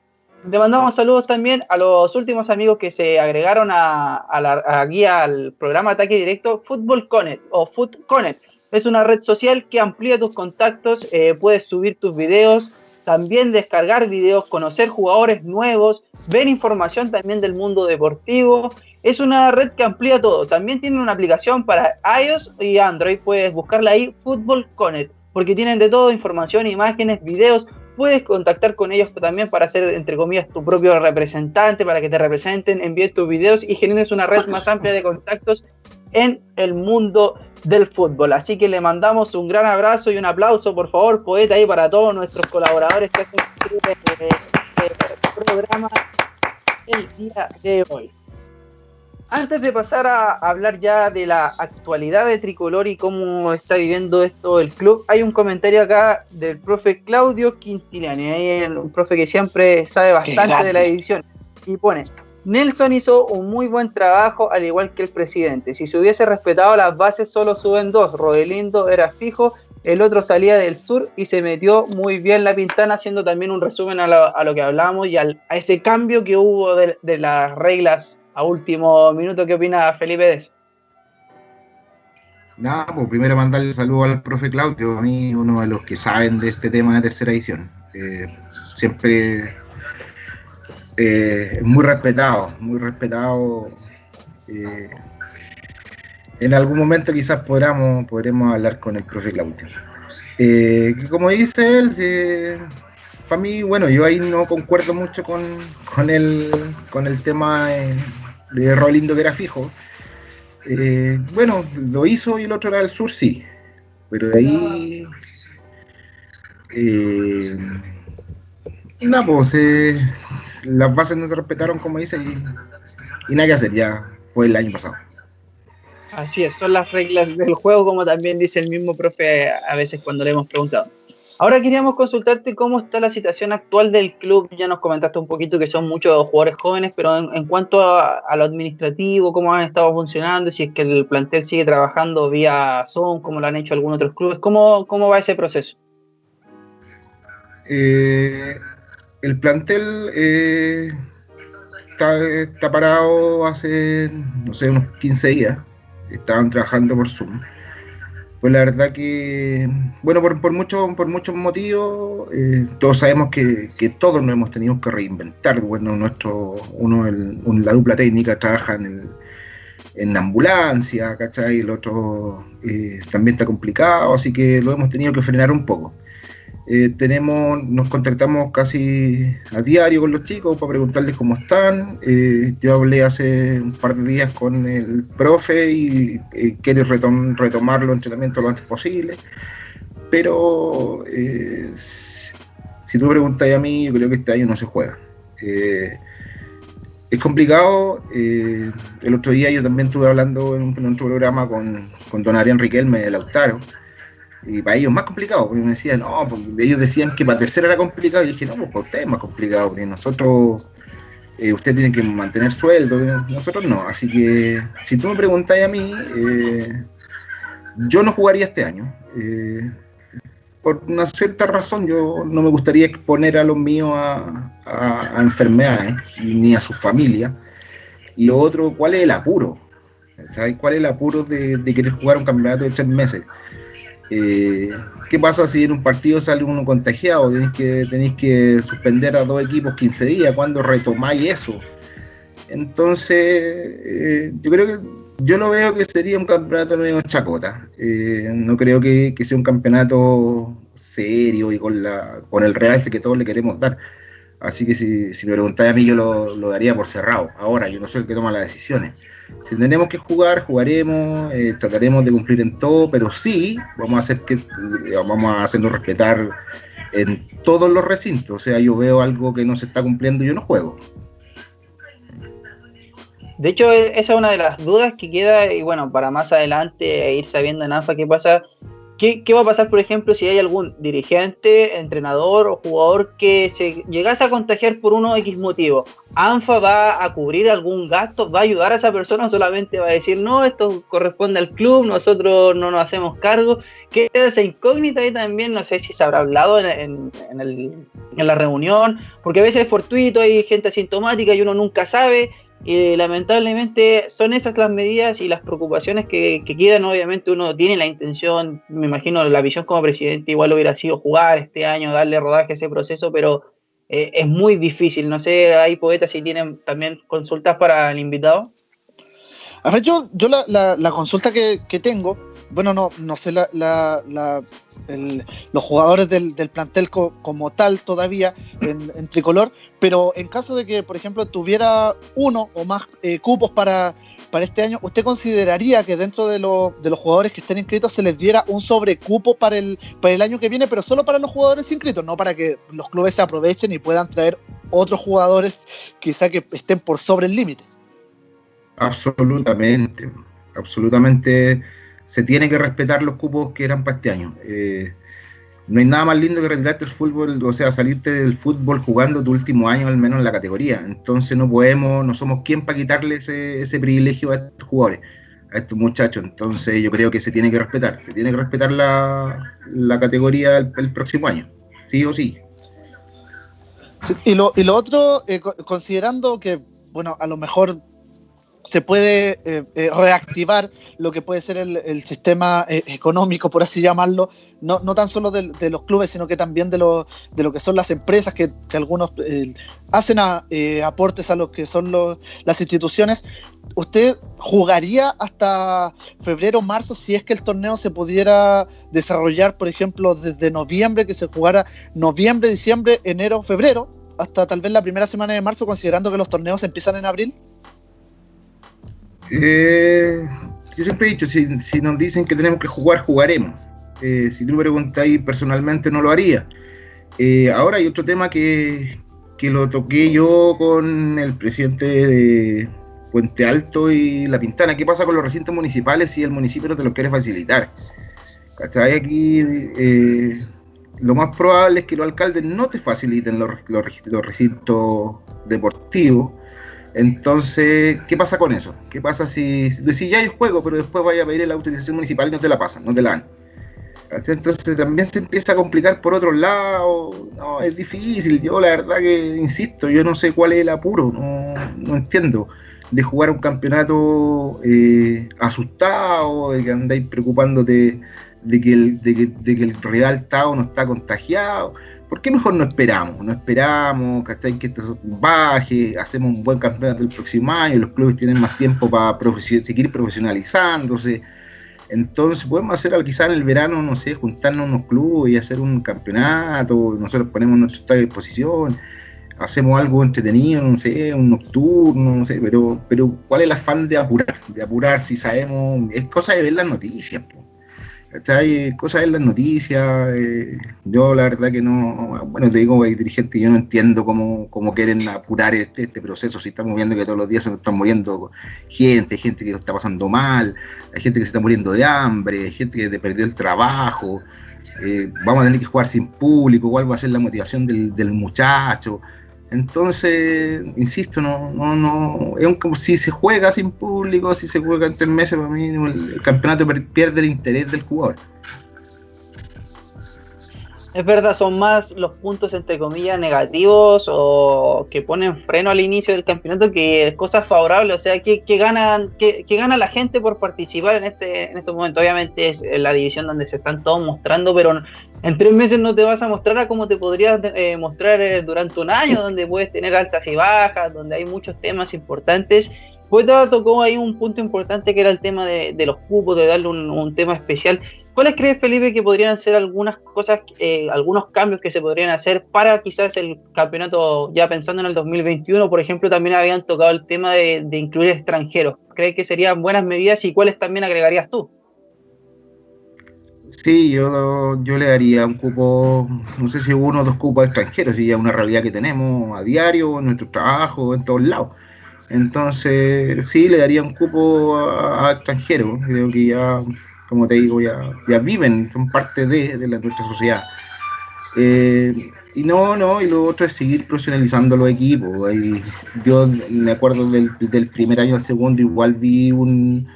Le mandamos saludos también a los últimos amigos que se agregaron a, la, aquí al programa Ataque Directo Football Connect o Foot Connect. Es una red social que amplía tus contactos, eh, puedes subir tus videos, también descargar videos, conocer jugadores nuevos, ver información también del mundo deportivo. Es una red que amplía todo. También tiene una aplicación para iOS y Android. Puedes buscarla ahí, Football Connect, porque tienen de todo, información, imágenes, videos, puedes contactar con ellos también para hacer, entre comillas, tu propio representante, para que te representen, envíes tus videos y generes una red más amplia de contactos en el mundo del fútbol. Así que le mandamos un gran abrazo y un aplauso, por favor, poeta, ahí para todos nuestros colaboradores que hacen este, este programa el día de hoy. Antes de pasar a hablar ya de la actualidad de Tricolor y cómo está viviendo esto el club, hay un comentario acá del profe Claudio Quintiliani, un profe que siempre sabe bastante de la edición, y pone, Nelson hizo un muy buen trabajo al igual que el presidente. Si se hubiese respetado las bases solo suben dos. Rodelindo era fijo, el otro salía del sur y se metió muy bien la pintana haciendo también un resumen a lo, que hablábamos y a ese cambio que hubo de, de las reglas a último minuto, ¿qué opina Felipe de eso? Nada, pues primero mandarle saludo al profe Claudio, a mí uno de los que saben de este tema de tercera edición. Eh, siempre eh, muy respetado, muy respetado. Eh, en algún momento quizás podamos, podremos hablar con el profe Claudio. como dice él, para mí, bueno, yo ahí no concuerdo mucho con, con, el, con el tema de Rolindo que era fijo. Eh, bueno, lo hizo y el otro era del sur, sí. Pero de ahí. Eh, nada, pues eh, las bases no se respetaron, como dice, y, nada que hacer, ya fue el año pasado. Así es, son las reglas del juego, como también dice el mismo profe a veces cuando le hemos preguntado. Ahora queríamos consultarte cómo está la situación actual del club. Ya nos comentaste un poquito que son muchos jugadores jóvenes, pero en, cuanto a, lo administrativo, cómo han estado funcionando, si es que el plantel sigue trabajando vía Zoom, como lo han hecho algunos otros clubes, ¿cómo, cómo va ese proceso? Eh, el plantel eh, está, parado hace, no sé, unos 15 días. Estaban trabajando por Zoom. Pues la verdad que, bueno, por, por, mucho, por muchos motivos, eh, todos sabemos que, que, todos nos hemos tenido que reinventar. Bueno, nuestro, uno, el, la dupla técnica trabaja en, el, en la ambulancia, ¿cachai? El otro eh, también está complicado, así que lo hemos tenido que frenar un poco. Eh, tenemos, nos contactamos casi a diario con los chicos para preguntarles cómo están. Eh, yo hablé hace un par de días con el profe y eh, quiere retomar los entrenamientos lo antes posible. Pero si tú preguntas a mí, yo creo que este año no se juega. es complicado. el otro día yo también estuve hablando en, otro programa con, con don Arián Riquelme de Lautaro y para ellos más complicado, porque me decían, no, porque ellos decían que para tercera era complicado, y yo dije, no, pues para ustedes es más complicado, porque nosotros, eh, ustedes tienen que mantener sueldo, nosotros no. Así que, si tú me preguntáis a mí, eh, yo no jugaría este año. Eh, por una cierta razón, yo no me gustaría exponer a los míos a, enfermedades, ni a su familia. Y lo otro, ¿cuál es el apuro? ¿Sabes cuál es el apuro de, de querer jugar un campeonato de tres meses? Eh, ¿Qué pasa si en un partido sale uno contagiado? Tenéis que, suspender a dos equipos 15 días. ¿Cuándo retomáis eso? Entonces, eh, yo creo que yo lo veo que sería un campeonato medio chacota. Eh, no creo que, sea un campeonato serio y con, la, con el realce que todos le queremos dar. Así que si, me preguntáis a mí, yo lo, daría por cerrado. Ahora, yo no soy el que toma las decisiones. Si tenemos que jugar, jugaremos, eh, trataremos de cumplir en todo, pero sí vamos a hacer que eh, vamos a hacernos respetar en todos los recintos. O sea, yo veo algo que no se está cumpliendo, yo no juego. De hecho, e, esa es una de las dudas que queda y bueno, para más adelante e ir sabiendo en ANFA qué pasa ¿Qué, va a pasar, por ejemplo, si hay algún dirigente, entrenador o jugador que se llegase a contagiar por uno X motivo? ¿ANFA va a cubrir algún gasto? ¿Va a ayudar a esa persona o solamente va a decir, no, esto corresponde al club, nosotros no nos hacemos cargo? Queda esa incógnita y también no sé si se habrá hablado en, en la reunión, porque a veces es fortuito, hay gente asintomática y uno nunca sabe. Y lamentablemente son esas las medidas y las preocupaciones que, quedan. Obviamente uno tiene la intención, me imagino la visión como presidente igual hubiera sido jugar este año, darle rodaje a ese proceso, pero eh, es muy difícil. No sé, hay poetas si tienen también consultas para el invitado. A ver, yo, yo la, la, consulta que, que tengo bueno, no, no sé la, los jugadores del, plantel como tal todavía en, tricolor, pero en caso de que, por ejemplo, tuviera uno o más eh, cupos para, para este año, ¿usted consideraría que dentro de, de, los jugadores que estén inscritos se les diera un sobrecupo para el, para el año que viene, pero solo para los jugadores inscritos, no para que los clubes se aprovechen y puedan traer otros jugadores quizá que estén por sobre el límite? Absolutamente, absolutamente se tiene que respetar los cupos que eran para este año. Eh, no hay nada más lindo que retirarte el fútbol, o sea, salirte del fútbol jugando tu último año al menos en la categoría. Entonces no podemos, no somos quien para quitarle ese, privilegio a estos jugadores, a estos muchachos. Entonces yo creo que se tiene que respetar, se tiene que respetar la, categoría el, próximo año, sí o sí. y, lo, y lo otro, eh, considerando que, bueno, a lo mejor se puede eh, eh, reactivar lo que puede ser el, sistema eh, económico, por así llamarlo, no, tan solo de, los clubes, sino que también de lo, de lo que son las empresas, que, algunos hacen aportes a lo que son las instituciones. ¿Usted jugaría hasta febrero marzo si es que el torneo se pudiera desarrollar, por ejemplo, desde noviembre, que se jugara noviembre, diciembre, enero, febrero, hasta tal vez la primera semana de marzo, considerando que los torneos empiezan en abril? Eh, yo siempre he dicho, si, nos dicen que tenemos que jugar, jugaremos. Eh, si tú me preguntáis personalmente, no lo haría. Eh, ahora hay otro tema que, lo toqué yo con el presidente de Puente Alto y La Pintana. ¿Qué pasa con los recintos municipales si el municipio no te los quiere facilitar? ¿Cachai? Aquí lo más probable es que los alcaldes no te faciliten los, los recintos deportivos entonces, ¿qué pasa con eso? ¿Qué pasa si, si, ya hay juego, pero después vaya a pedir la autorización municipal y no te la pasan, no te la dan? Entonces también se empieza a complicar por otro lado. No, es difícil. Yo la verdad que insisto, yo no sé cuál es el apuro, no, entiendo. De jugar un campeonato eh, asustado, de que andáis preocupándote de que el, de que, el rival está o no está contagiado. ¿Por qué mejor no esperamos? No esperamos, ¿cachai? Que esto baje, hacemos un buen campeonato el próximo año, los clubes tienen más tiempo para seguir profesionalizándose. Entonces podemos hacer quizá en el verano, no sé, juntarnos unos clubes y hacer un campeonato, nosotros ponemos nuestro estadio a disposición, hacemos algo entretenido, no sé, un nocturno, no sé, pero, pero ¿cuál es el afán de apurar? De apurar si sabemos, es cosa de ver las noticias, pues. Hay cosas en las noticias. Eh, yo, la verdad, que no. Bueno, te digo, hay dirigentes, yo no entiendo cómo, cómo quieren apurar este, este, proceso. Si estamos viendo que todos los días se están muriendo gente, gente que lo está pasando mal, hay gente que se está muriendo de hambre, hay gente que perdió el trabajo. Eh, vamos a tener que jugar sin público, cuál va a ser la motivación del, del muchacho. Entonces, insisto, no, no, no, es como si se juega sin público, si se juega entre meses, para mí el, campeonato pierde el interés del jugador. Es verdad, son más los puntos entre comillas negativos o que ponen freno al inicio del campeonato que cosas favorables, o sea, que, ganan que, gana la gente por participar en este en estos momentos. Obviamente es la división donde se están todos mostrando, pero en tres meses no te vas a mostrar a como te podrías eh, mostrar eh, durante un año, donde puedes tener altas y bajas, donde hay muchos temas importantes. Pues tocó ahí un punto importante que era el tema de, los cupos, de darle un tema especial. ¿Cuáles crees, Felipe, que podrían ser algunas cosas, eh, algunos cambios que se podrían hacer para quizás el campeonato, ya pensando en el 2021, por ejemplo, también habían tocado el tema de, incluir extranjeros? ¿Crees que serían buenas medidas y cuáles también agregarías tú? Sí, yo, yo le daría un cupo, no sé si uno o dos cupos extranjeros, si ya es una realidad que tenemos a diario, en nuestro trabajo, en todos lados. Entonces, sí, le daría un cupo a, extranjeros. Creo que ya, como te digo, ya, ya viven, son parte de, de la, nuestra sociedad. Eh, y no, no, y lo otro es seguir profesionalizando los equipos. yo me acuerdo del, del, primer año al segundo, igual vi un,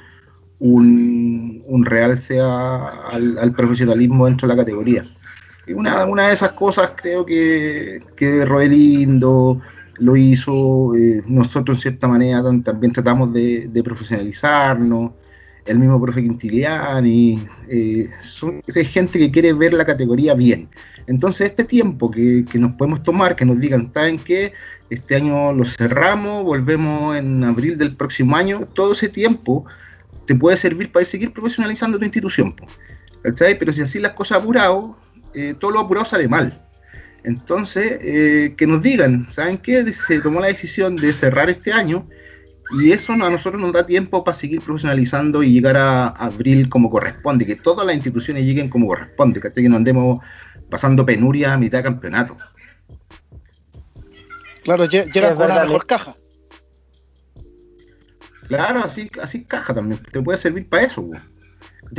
un, un realce al, al, profesionalismo dentro de la categoría. Y una, una de esas cosas creo que, que Roelindo, lo hizo, eh, nosotros en cierta manera también tratamos de, profesionalizarnos, el mismo profe Quintiliani, eh, son, es gente que quiere ver la categoría bien. Entonces este tiempo que, nos podemos tomar, que nos digan, ¿saben qué? Este año lo cerramos, volvemos en abril del próximo año, todo ese tiempo te puede servir para seguir profesionalizando tu institución. Pero si así las cosas apurado, eh, todo lo apurado sale mal. Entonces, eh, que nos digan, ¿saben qué? Se tomó la decisión de cerrar este año y eso a nosotros nos da tiempo para seguir profesionalizando y llegar a abril como corresponde, que todas las instituciones lleguen como corresponde, que no andemos pasando penuria a mitad de campeonato. Claro, llega con la mejor caja. Claro, así, así caja también, te puede servir para eso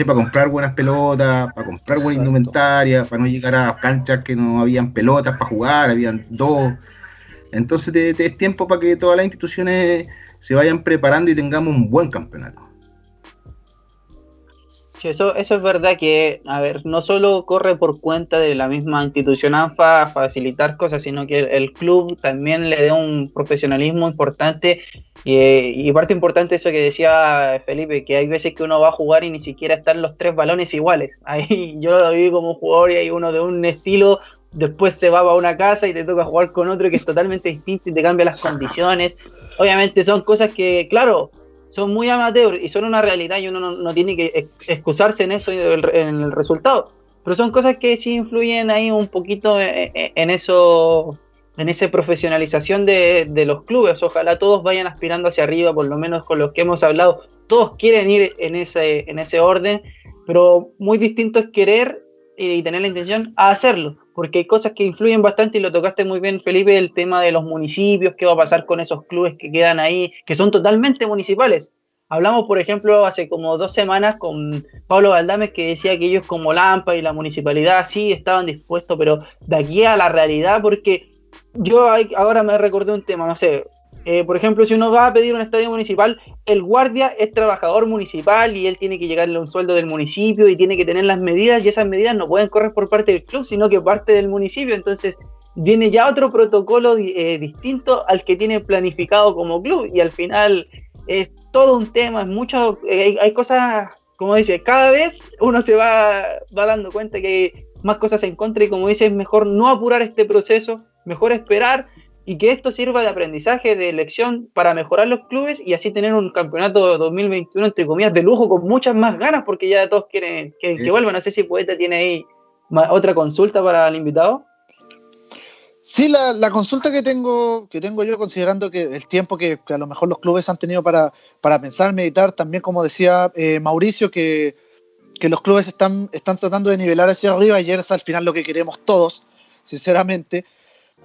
para comprar buenas pelotas, para comprar buena indumentaria, para no llegar a canchas que no habían pelotas para jugar, habían dos. Entonces te, es tiempo para que todas las instituciones se vayan preparando y tengamos un buen campeonato. Sí, eso, eso es verdad que, a ver, no solo corre por cuenta de la misma institución ANFA facilitar cosas, sino que el, club también le da un profesionalismo importante y, parte importante eso que decía Felipe, que hay veces que uno va a jugar y ni siquiera están los tres balones iguales. Ahí yo lo vi como jugador y hay uno de un estilo, después se va a una casa y te toca jugar con otro que es totalmente distinto y te cambia las condiciones. Obviamente son cosas que, claro, son muy amateur y son una realidad y uno no, tiene que excusarse en eso en el resultado. Pero son cosas que sí influyen ahí un poquito en, en eso en esa profesionalización de, los clubes. Ojalá todos vayan aspirando hacia arriba, por lo menos con los que hemos hablado. Todos quieren ir en ese, en ese orden, pero muy distinto es querer y tener la intención a hacerlo, porque hay cosas que influyen bastante y lo tocaste muy bien, Felipe, el tema de los municipios, qué va a pasar con esos clubes que quedan ahí, que son totalmente municipales. Hablamos, por ejemplo, hace como dos semanas con Pablo Valdames que decía que ellos como Lampa y la municipalidad sí estaban dispuestos, pero de aquí a la realidad, porque yo ahora me recordé un tema, no sé, eh, por ejemplo, si uno va a pedir un estadio municipal, el guardia es trabajador municipal y él tiene que llegarle a un sueldo del municipio y tiene que tener las medidas y esas medidas no pueden correr por parte del club, sino que parte del municipio. Entonces viene ya otro protocolo eh, distinto al que tiene planificado como club y al final es todo un tema, es mucho, eh, hay, cosas, como dice, cada vez uno se va, va dando cuenta que hay más cosas en contra y como dice, es mejor no apurar este proceso mejor esperar y que esto sirva de aprendizaje, de elección para mejorar los clubes y así tener un campeonato 2021, entre comillas, de lujo con muchas más ganas, porque ya todos quieren que, vuelvan. No sé si Poeta tiene ahí otra consulta para el invitado. Sí, la, consulta que tengo, que tengo yo, considerando que el tiempo que, a lo mejor los clubes han tenido para, para pensar, meditar, también como decía eh, Mauricio, que, que, los clubes están, están tratando de nivelar hacia arriba y es al final lo que queremos todos, sinceramente.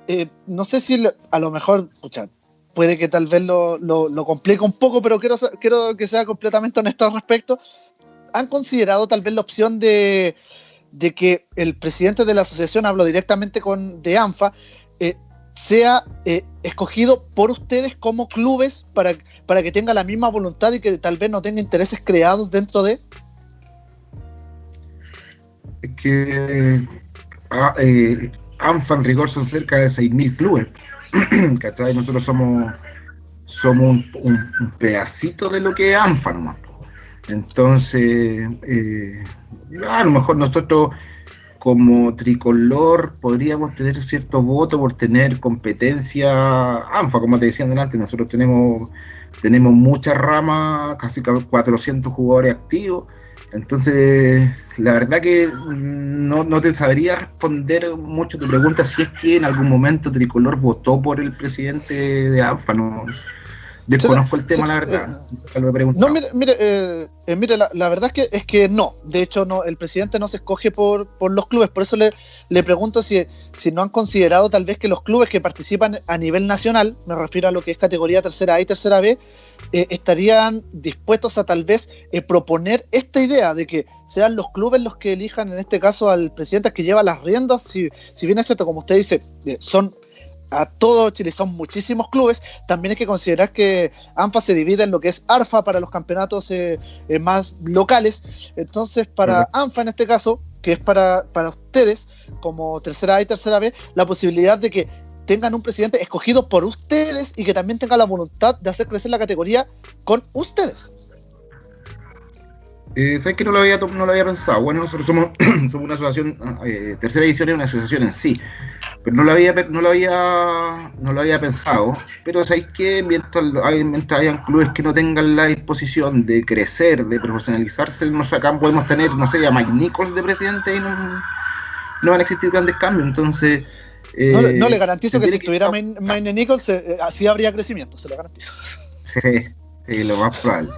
Eh, no sé si a lo mejor, puede que tal vez lo, lo, complique un poco, pero quiero, quiero que sea completamente honesto al respecto. ¿Han considerado tal vez la opción de, de que el presidente de la asociación, hablo directamente con de ANFA, eh, sea eh, escogido por ustedes como clubes para, para que tenga la misma voluntad y que tal vez no tenga intereses creados dentro de? Que ah, ANFA en rigor son cerca de 6.000 clubes. ¿Cachai? Nosotros somos, somos un, pedacito de lo que es ANFA nomás. Entonces, eh, a lo mejor nosotros como tricolor podríamos tener cierto voto por tener competencia ANFA, como te decía antes, nosotros tenemos, tenemos muchas ramas, casi 400 jugadores activos entonces, la verdad que no, no, te sabría responder mucho tu pregunta si es que en algún momento Tricolor votó por el presidente de ANFA. No, Desconozco el tema, la verdad. Eh, no, mire, mire, eh, eh, mire la, verdad es que, es que no. De hecho, no, el presidente no se escoge por, por los clubes. Por eso le, le pregunto si, si no han considerado tal vez que los clubes que participan a nivel nacional, me refiero a lo que es categoría tercera A y tercera B, estarían dispuestos a tal vez proponer esta idea de que sean los clubes los que elijan, en este caso, al presidente que lleva las riendas. Si, si bien es cierto, como usted dice, son a todo Chile, son muchísimos clubes, también hay que considerar que ANFA se divide en lo que es ARFA para los campeonatos eh, eh, más locales. Entonces, para ANFA en este caso, que es para, para ustedes, como tercera A y tercera B, la posibilidad de que tengan un presidente escogido por ustedes y que también tenga la voluntad de hacer crecer la categoría con ustedes. Eh, ¿Sabes que no lo, había, no lo había pensado? Bueno, nosotros somos, somos una asociación, eh, tercera edición es una asociación en sí, pero no lo había, no lo había, no lo había pensado. Pero ¿sabéis que mientras, mientras hayan clubes que no tengan la disposición de crecer, de profesionalizarse, nosotros acá podemos tener, no sé, a Mike de presidente y no, no van a existir grandes cambios. Entonces. Eh, no, le garantizo que si estuviera Mike Nichols, eh, así habría crecimiento, se lo garantizo. Sí, sí, lo más probable.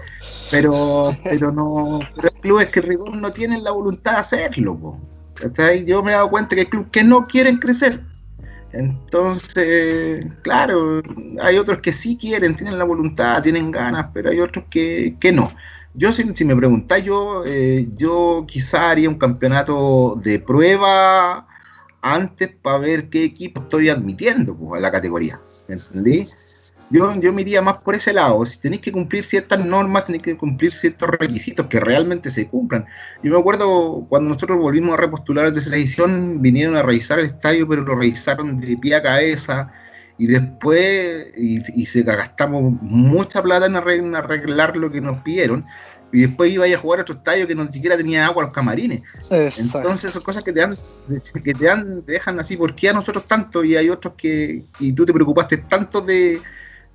Pero pero no pero hay clubes que rigor no tienen la voluntad de hacerlo yo me he dado cuenta que hay clubes que no quieren crecer. Entonces claro hay otros que sí quieren tienen la voluntad tienen ganas pero hay otros que, no. Yo si, me preguntáis yo eh, yo quizá haría un campeonato de prueba antes para ver qué equipo estoy admitiendo pues, a la categoría ¿entendí? Yo, yo me iría más por ese lado. Si tenéis que cumplir ciertas normas, tenéis que cumplir ciertos requisitos que realmente se cumplan. Yo me acuerdo cuando nosotros volvimos a repostular de esa edición, vinieron a revisar el estadio, pero lo revisaron de pie a cabeza. Y después, y, se gastamos mucha plata en arreglar, lo que nos pidieron y después iba a, jugar a otro estadio que no siquiera tenía agua a los camarines. Entonces son cosas que te dan, que te dan, te dejan así, ¿por qué a nosotros tanto? Y hay otros que, y tú te preocupaste tanto de,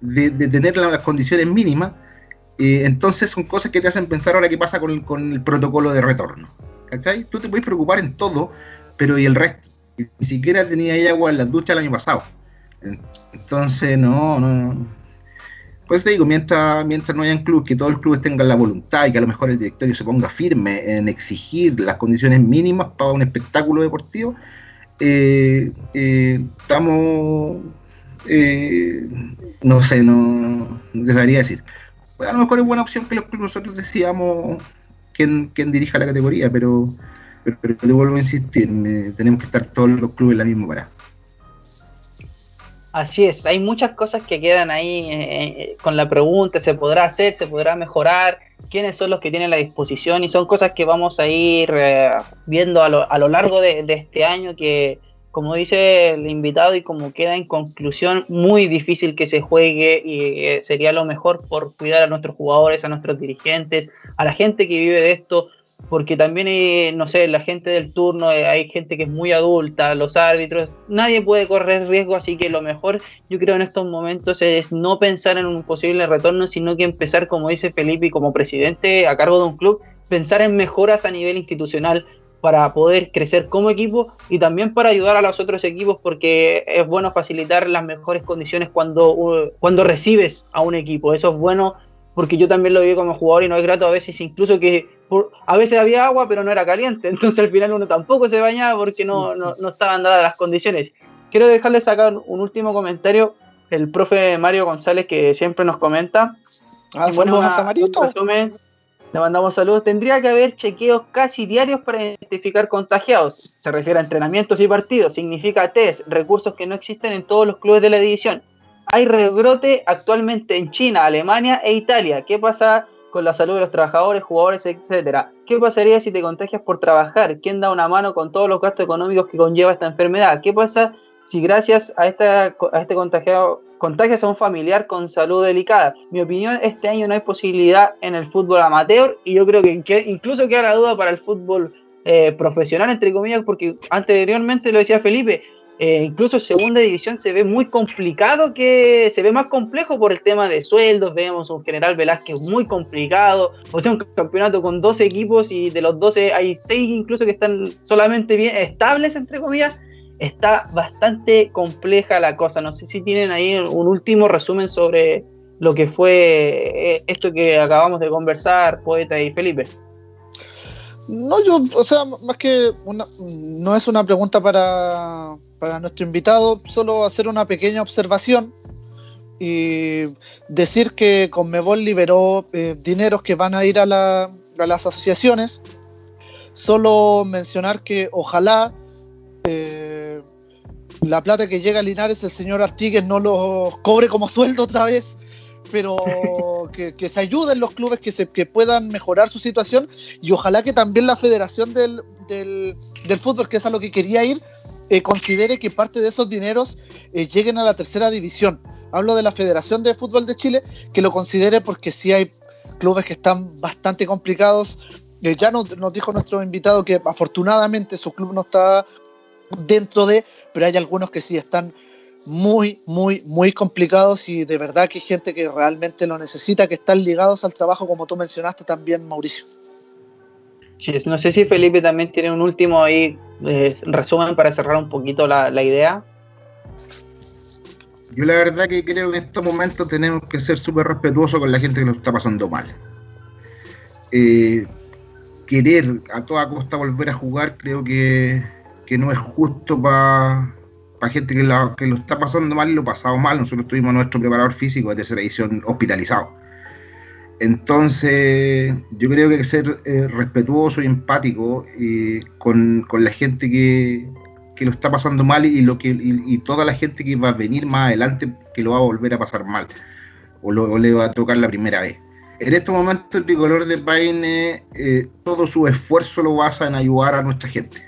de, tener las condiciones mínimas, eh, entonces son cosas que te hacen pensar ahora qué pasa con, con el protocolo de retorno. ¿Cachai? Tú te puedes preocupar en todo, pero ¿y el resto? Ni siquiera tenía agua en las duchas el año pasado. Entonces, no, no. Pues te digo, mientras, mientras no haya club, que todos los clubes tengan la voluntad y que a lo mejor el directorio se ponga firme en exigir las condiciones mínimas para un espectáculo deportivo, eh, eh, estamos eh, no sé, no debería decir. a lo mejor es buena opción que los nosotros decíamos quién, quién dirija la categoría, pero, pero, te vuelvo a insistir, tenemos que estar todos los clubes en la misma parada. Así es, hay muchas cosas que quedan ahí eh, eh, con la pregunta, se podrá hacer, se podrá mejorar, quiénes son los que tienen la disposición y son cosas que vamos a ir viendo a lo, a lo largo de, este año que, como dice el invitado y como queda en conclusión, muy difícil que se juegue y eh, sería lo mejor por cuidar a nuestros jugadores, a nuestros dirigentes, a la gente que vive de esto, porque también, hay, no sé, la gente del turno, eh, hay gente que es muy adulta, los árbitros, nadie puede correr riesgo, así que lo mejor yo creo en estos momentos es no pensar en un posible retorno, sino que empezar, como dice Felipe, como presidente a cargo de un club, pensar en mejoras a nivel institucional, para poder crecer como equipo y también para ayudar a los otros equipos porque es bueno facilitar las mejores condiciones cuando, cuando recibes a un equipo. Eso es bueno porque yo también lo vi como jugador y no es grato a veces incluso que a veces había agua pero no era caliente, entonces al final uno tampoco se bañaba porque no, no, no estaban dadas las condiciones. Quiero dejarles sacar un último comentario, el profe Mario González que siempre nos comenta. Ah, bueno, resumen le mandamos saludos. Tendría que haber chequeos casi diarios para identificar contagiados. Se refiere a entrenamientos y partidos. Significa test, recursos que no existen en todos los clubes de la división. Hay rebrote actualmente en China, Alemania e Italia. ¿Qué pasa con la salud de los trabajadores, jugadores, etcétera? ¿Qué pasaría si te contagias por trabajar? ¿Quién da una mano con todos los gastos económicos que conlleva esta enfermedad? ¿Qué pasa si gracias a, esta, a este contagiado contagias a un familiar con salud delicada. Mi opinión, este año no hay posibilidad en el fútbol amateur y yo creo que, incluso queda la duda para el fútbol eh, profesional, entre comillas, porque anteriormente lo decía Felipe, eh, incluso segunda división se ve muy complicado, que se ve más complejo por el tema de sueldos, vemos un general Velázquez muy complicado, o sea, un campeonato con 12 equipos y de los 12 hay 6 incluso que están solamente bien estables, entre comillas, está bastante compleja la cosa. No sé si tienen ahí un último resumen sobre, lo que fue eh, esto que acabamos de conversar, Poeta y Felipe. No, yo, o sea, más que una, no es una pregunta para, para nuestro invitado, solo hacer una pequeña observación y decir que Conmebol liberó eh, dineros que van a ir a, la, a, las asociaciones. Solo mencionar que ojalá eh, la plata que llega a Linares el señor Artigues no lo cobre como sueldo otra vez, pero que, que, se ayuden los clubes que, se, que puedan mejorar su situación y ojalá que también la Federación del, del, del Fútbol, que es a lo que quería ir, eh, considere que parte de esos dineros eh, lleguen a la tercera división. Hablo de la Federación de Fútbol de Chile, que lo considere porque sí hay clubes que están bastante complicados. Eh, ya nos, nos, dijo nuestro invitado que afortunadamente su club no está dentro de, pero hay algunos que sí están muy, muy, muy complicados y de verdad que hay gente que realmente lo necesita, que están ligados al trabajo, como tú mencionaste también, Mauricio. Sí, no sé si Felipe también tiene un último ahí eh, resumen para cerrar un poquito la, la, idea. Yo la verdad que creo que en estos momentos tenemos que ser súper respetuosos con la gente que lo está pasando mal. Eh, querer a toda costa volver a jugar creo que, que no es justo para pa gente que, la, que, lo está pasando mal y lo pasado mal. Nosotros tuvimos nuestro preparador físico de tercera edición hospitalizado. Entonces, yo creo que hay que ser eh, respetuoso y empático con, con, la gente que, que, lo está pasando mal y, lo que, y, toda la gente que va a venir más adelante que lo va a volver a pasar mal o, lo, le va a tocar la primera vez. En este momento el tricolor de Paine, eh, todo su esfuerzo lo basa en ayudar a nuestra gente.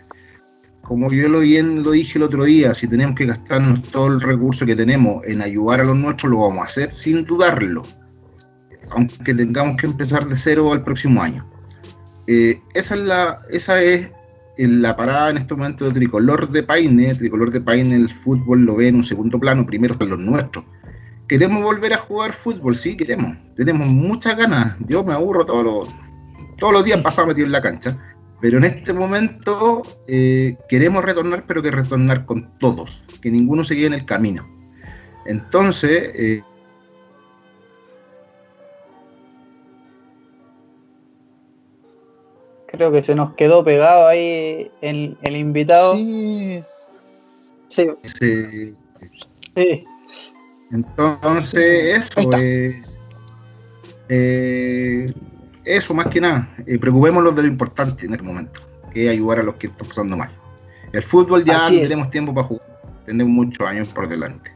Como yo lo, bien lo dije el otro día, si tenemos que gastarnos todo el recurso que tenemos en ayudar a los nuestros, lo vamos a hacer sin dudarlo aunque tengamos que empezar de cero el próximo año. Eh, esa es la esa es la parada en este momento de Tricolor de Paine. Tricolor de Paine el fútbol lo ve en un segundo plano, primero están los nuestros. ¿Queremos volver a jugar fútbol? Sí, queremos. Tenemos muchas ganas. Yo me aburro todos los, todos los días pasado metido en la cancha. Pero en este momento eh, queremos retornar, pero que retornar con todos, que ninguno se quede en el camino. Entonces, eh, creo que se nos quedó pegado ahí el, el invitado. Sí. Sí. sí. sí. Entonces, eso es. Eh, eso más que nada. Eh, preocupémonos de lo importante en este momento, que es ayudar a los que están pasando mal. El fútbol ya no tenemos tiempo para jugar, tenemos muchos años por delante.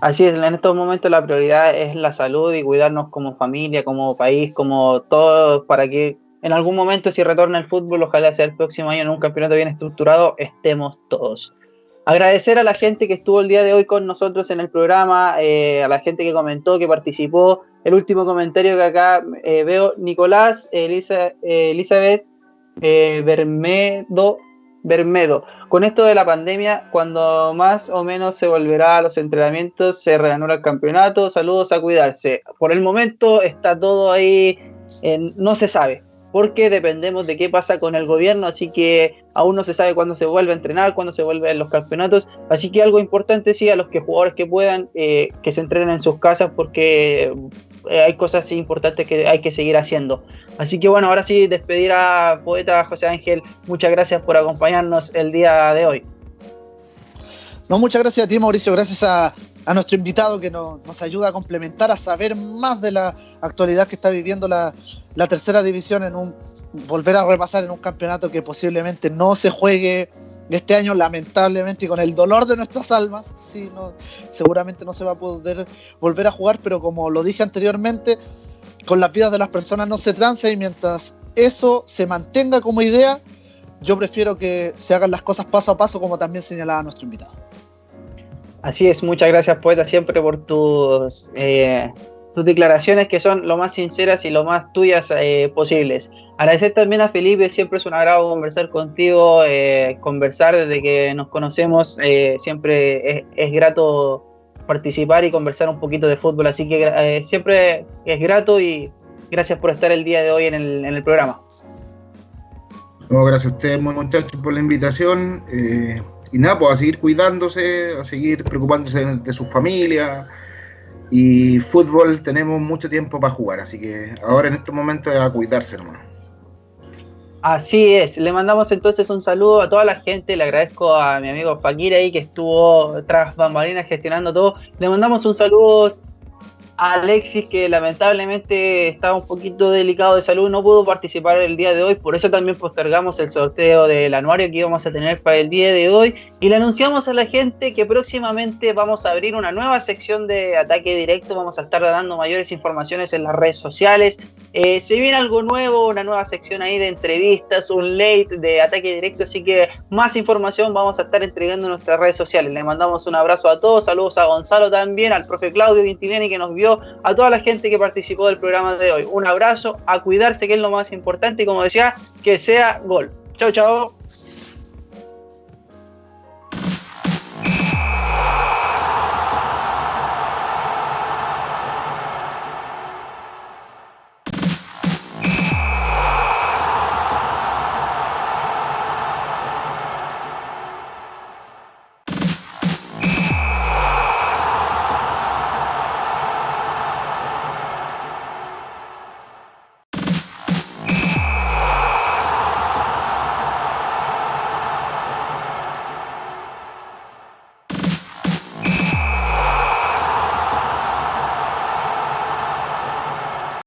Así es, en estos momentos la prioridad es la salud y cuidarnos como familia, como país, como todos, para que en algún momento, si retorna el fútbol, ojalá sea el próximo año en un campeonato bien estructurado, estemos todos. Agradecer a la gente que estuvo el día de hoy con nosotros en el programa, eh, a la gente que comentó, que participó. El último comentario que acá eh, veo, Nicolás, Elisa, eh, Elizabeth Bermedo, Bermedo. Con esto de la pandemia, cuando más o menos se volverá a los entrenamientos, se reanudará el campeonato. Saludos a cuidarse. Por el momento está todo ahí, no se sabe porque dependemos de qué pasa con el gobierno, así que aún no se sabe cuándo se vuelve a entrenar, cuándo se vuelven los campeonatos, así que algo importante sí a los que jugadores que puedan, eh, que se entrenen en sus casas porque eh, hay cosas importantes que hay que seguir haciendo. Así que bueno, ahora sí, despedir a poeta José Ángel, muchas gracias por acompañarnos el día de hoy. No, muchas gracias a ti, Mauricio. Gracias a, nuestro invitado que nos, ayuda a complementar, a saber más de la actualidad que está viviendo la, tercera división, en un volver a repasar en un campeonato que posiblemente no se juegue este año, lamentablemente, y con el dolor de nuestras almas. Sí, seguramente no se va a poder volver a jugar, pero como lo dije anteriormente, con las vidas de las personas no se transa y mientras eso se mantenga como idea, yo prefiero que se hagan las cosas paso a paso, como también señalaba nuestro invitado. Así es, muchas gracias poeta siempre por tus, eh, tus declaraciones que son lo más sinceras y lo más tuyas eh, posibles. Agradecer también a Felipe, siempre es un agrado conversar contigo, eh, conversar desde que nos conocemos, eh, siempre es, es, grato participar y conversar un poquito de fútbol, así que eh, siempre es grato y gracias por estar el día de hoy en el, en el programa. Gracias a ustedes, muchachos, por la invitación y nada, pues a seguir cuidándose, a seguir preocupándose de, de su familia Y fútbol tenemos mucho tiempo para jugar, así que ahora en estos momentos es a cuidarse nomás. Así es, le mandamos entonces un saludo a toda la gente, le agradezco a mi amigo Fakir ahí que estuvo tras bambalinas gestionando todo, le mandamos un saludo Alexis, que lamentablemente estaba un poquito delicado de salud, no pudo participar el día de hoy, por eso también postergamos el sorteo del anuario que íbamos a tener para el día de hoy y le anunciamos a la gente que próximamente vamos a abrir una nueva sección de ataque directo, vamos a estar dando mayores informaciones en las redes sociales. Eh, se viene algo nuevo, una nueva sección ahí de entrevistas, un late de ataque directo, así que más información vamos a estar entregando en nuestras redes sociales. Le mandamos un abrazo a todos, saludos a Gonzalo también, al profe Claudio Vintileni que nos vio a toda la gente que participó del programa de hoy. Un abrazo, a cuidarse que es lo más importante y como decía, que sea gol. Chao, chao.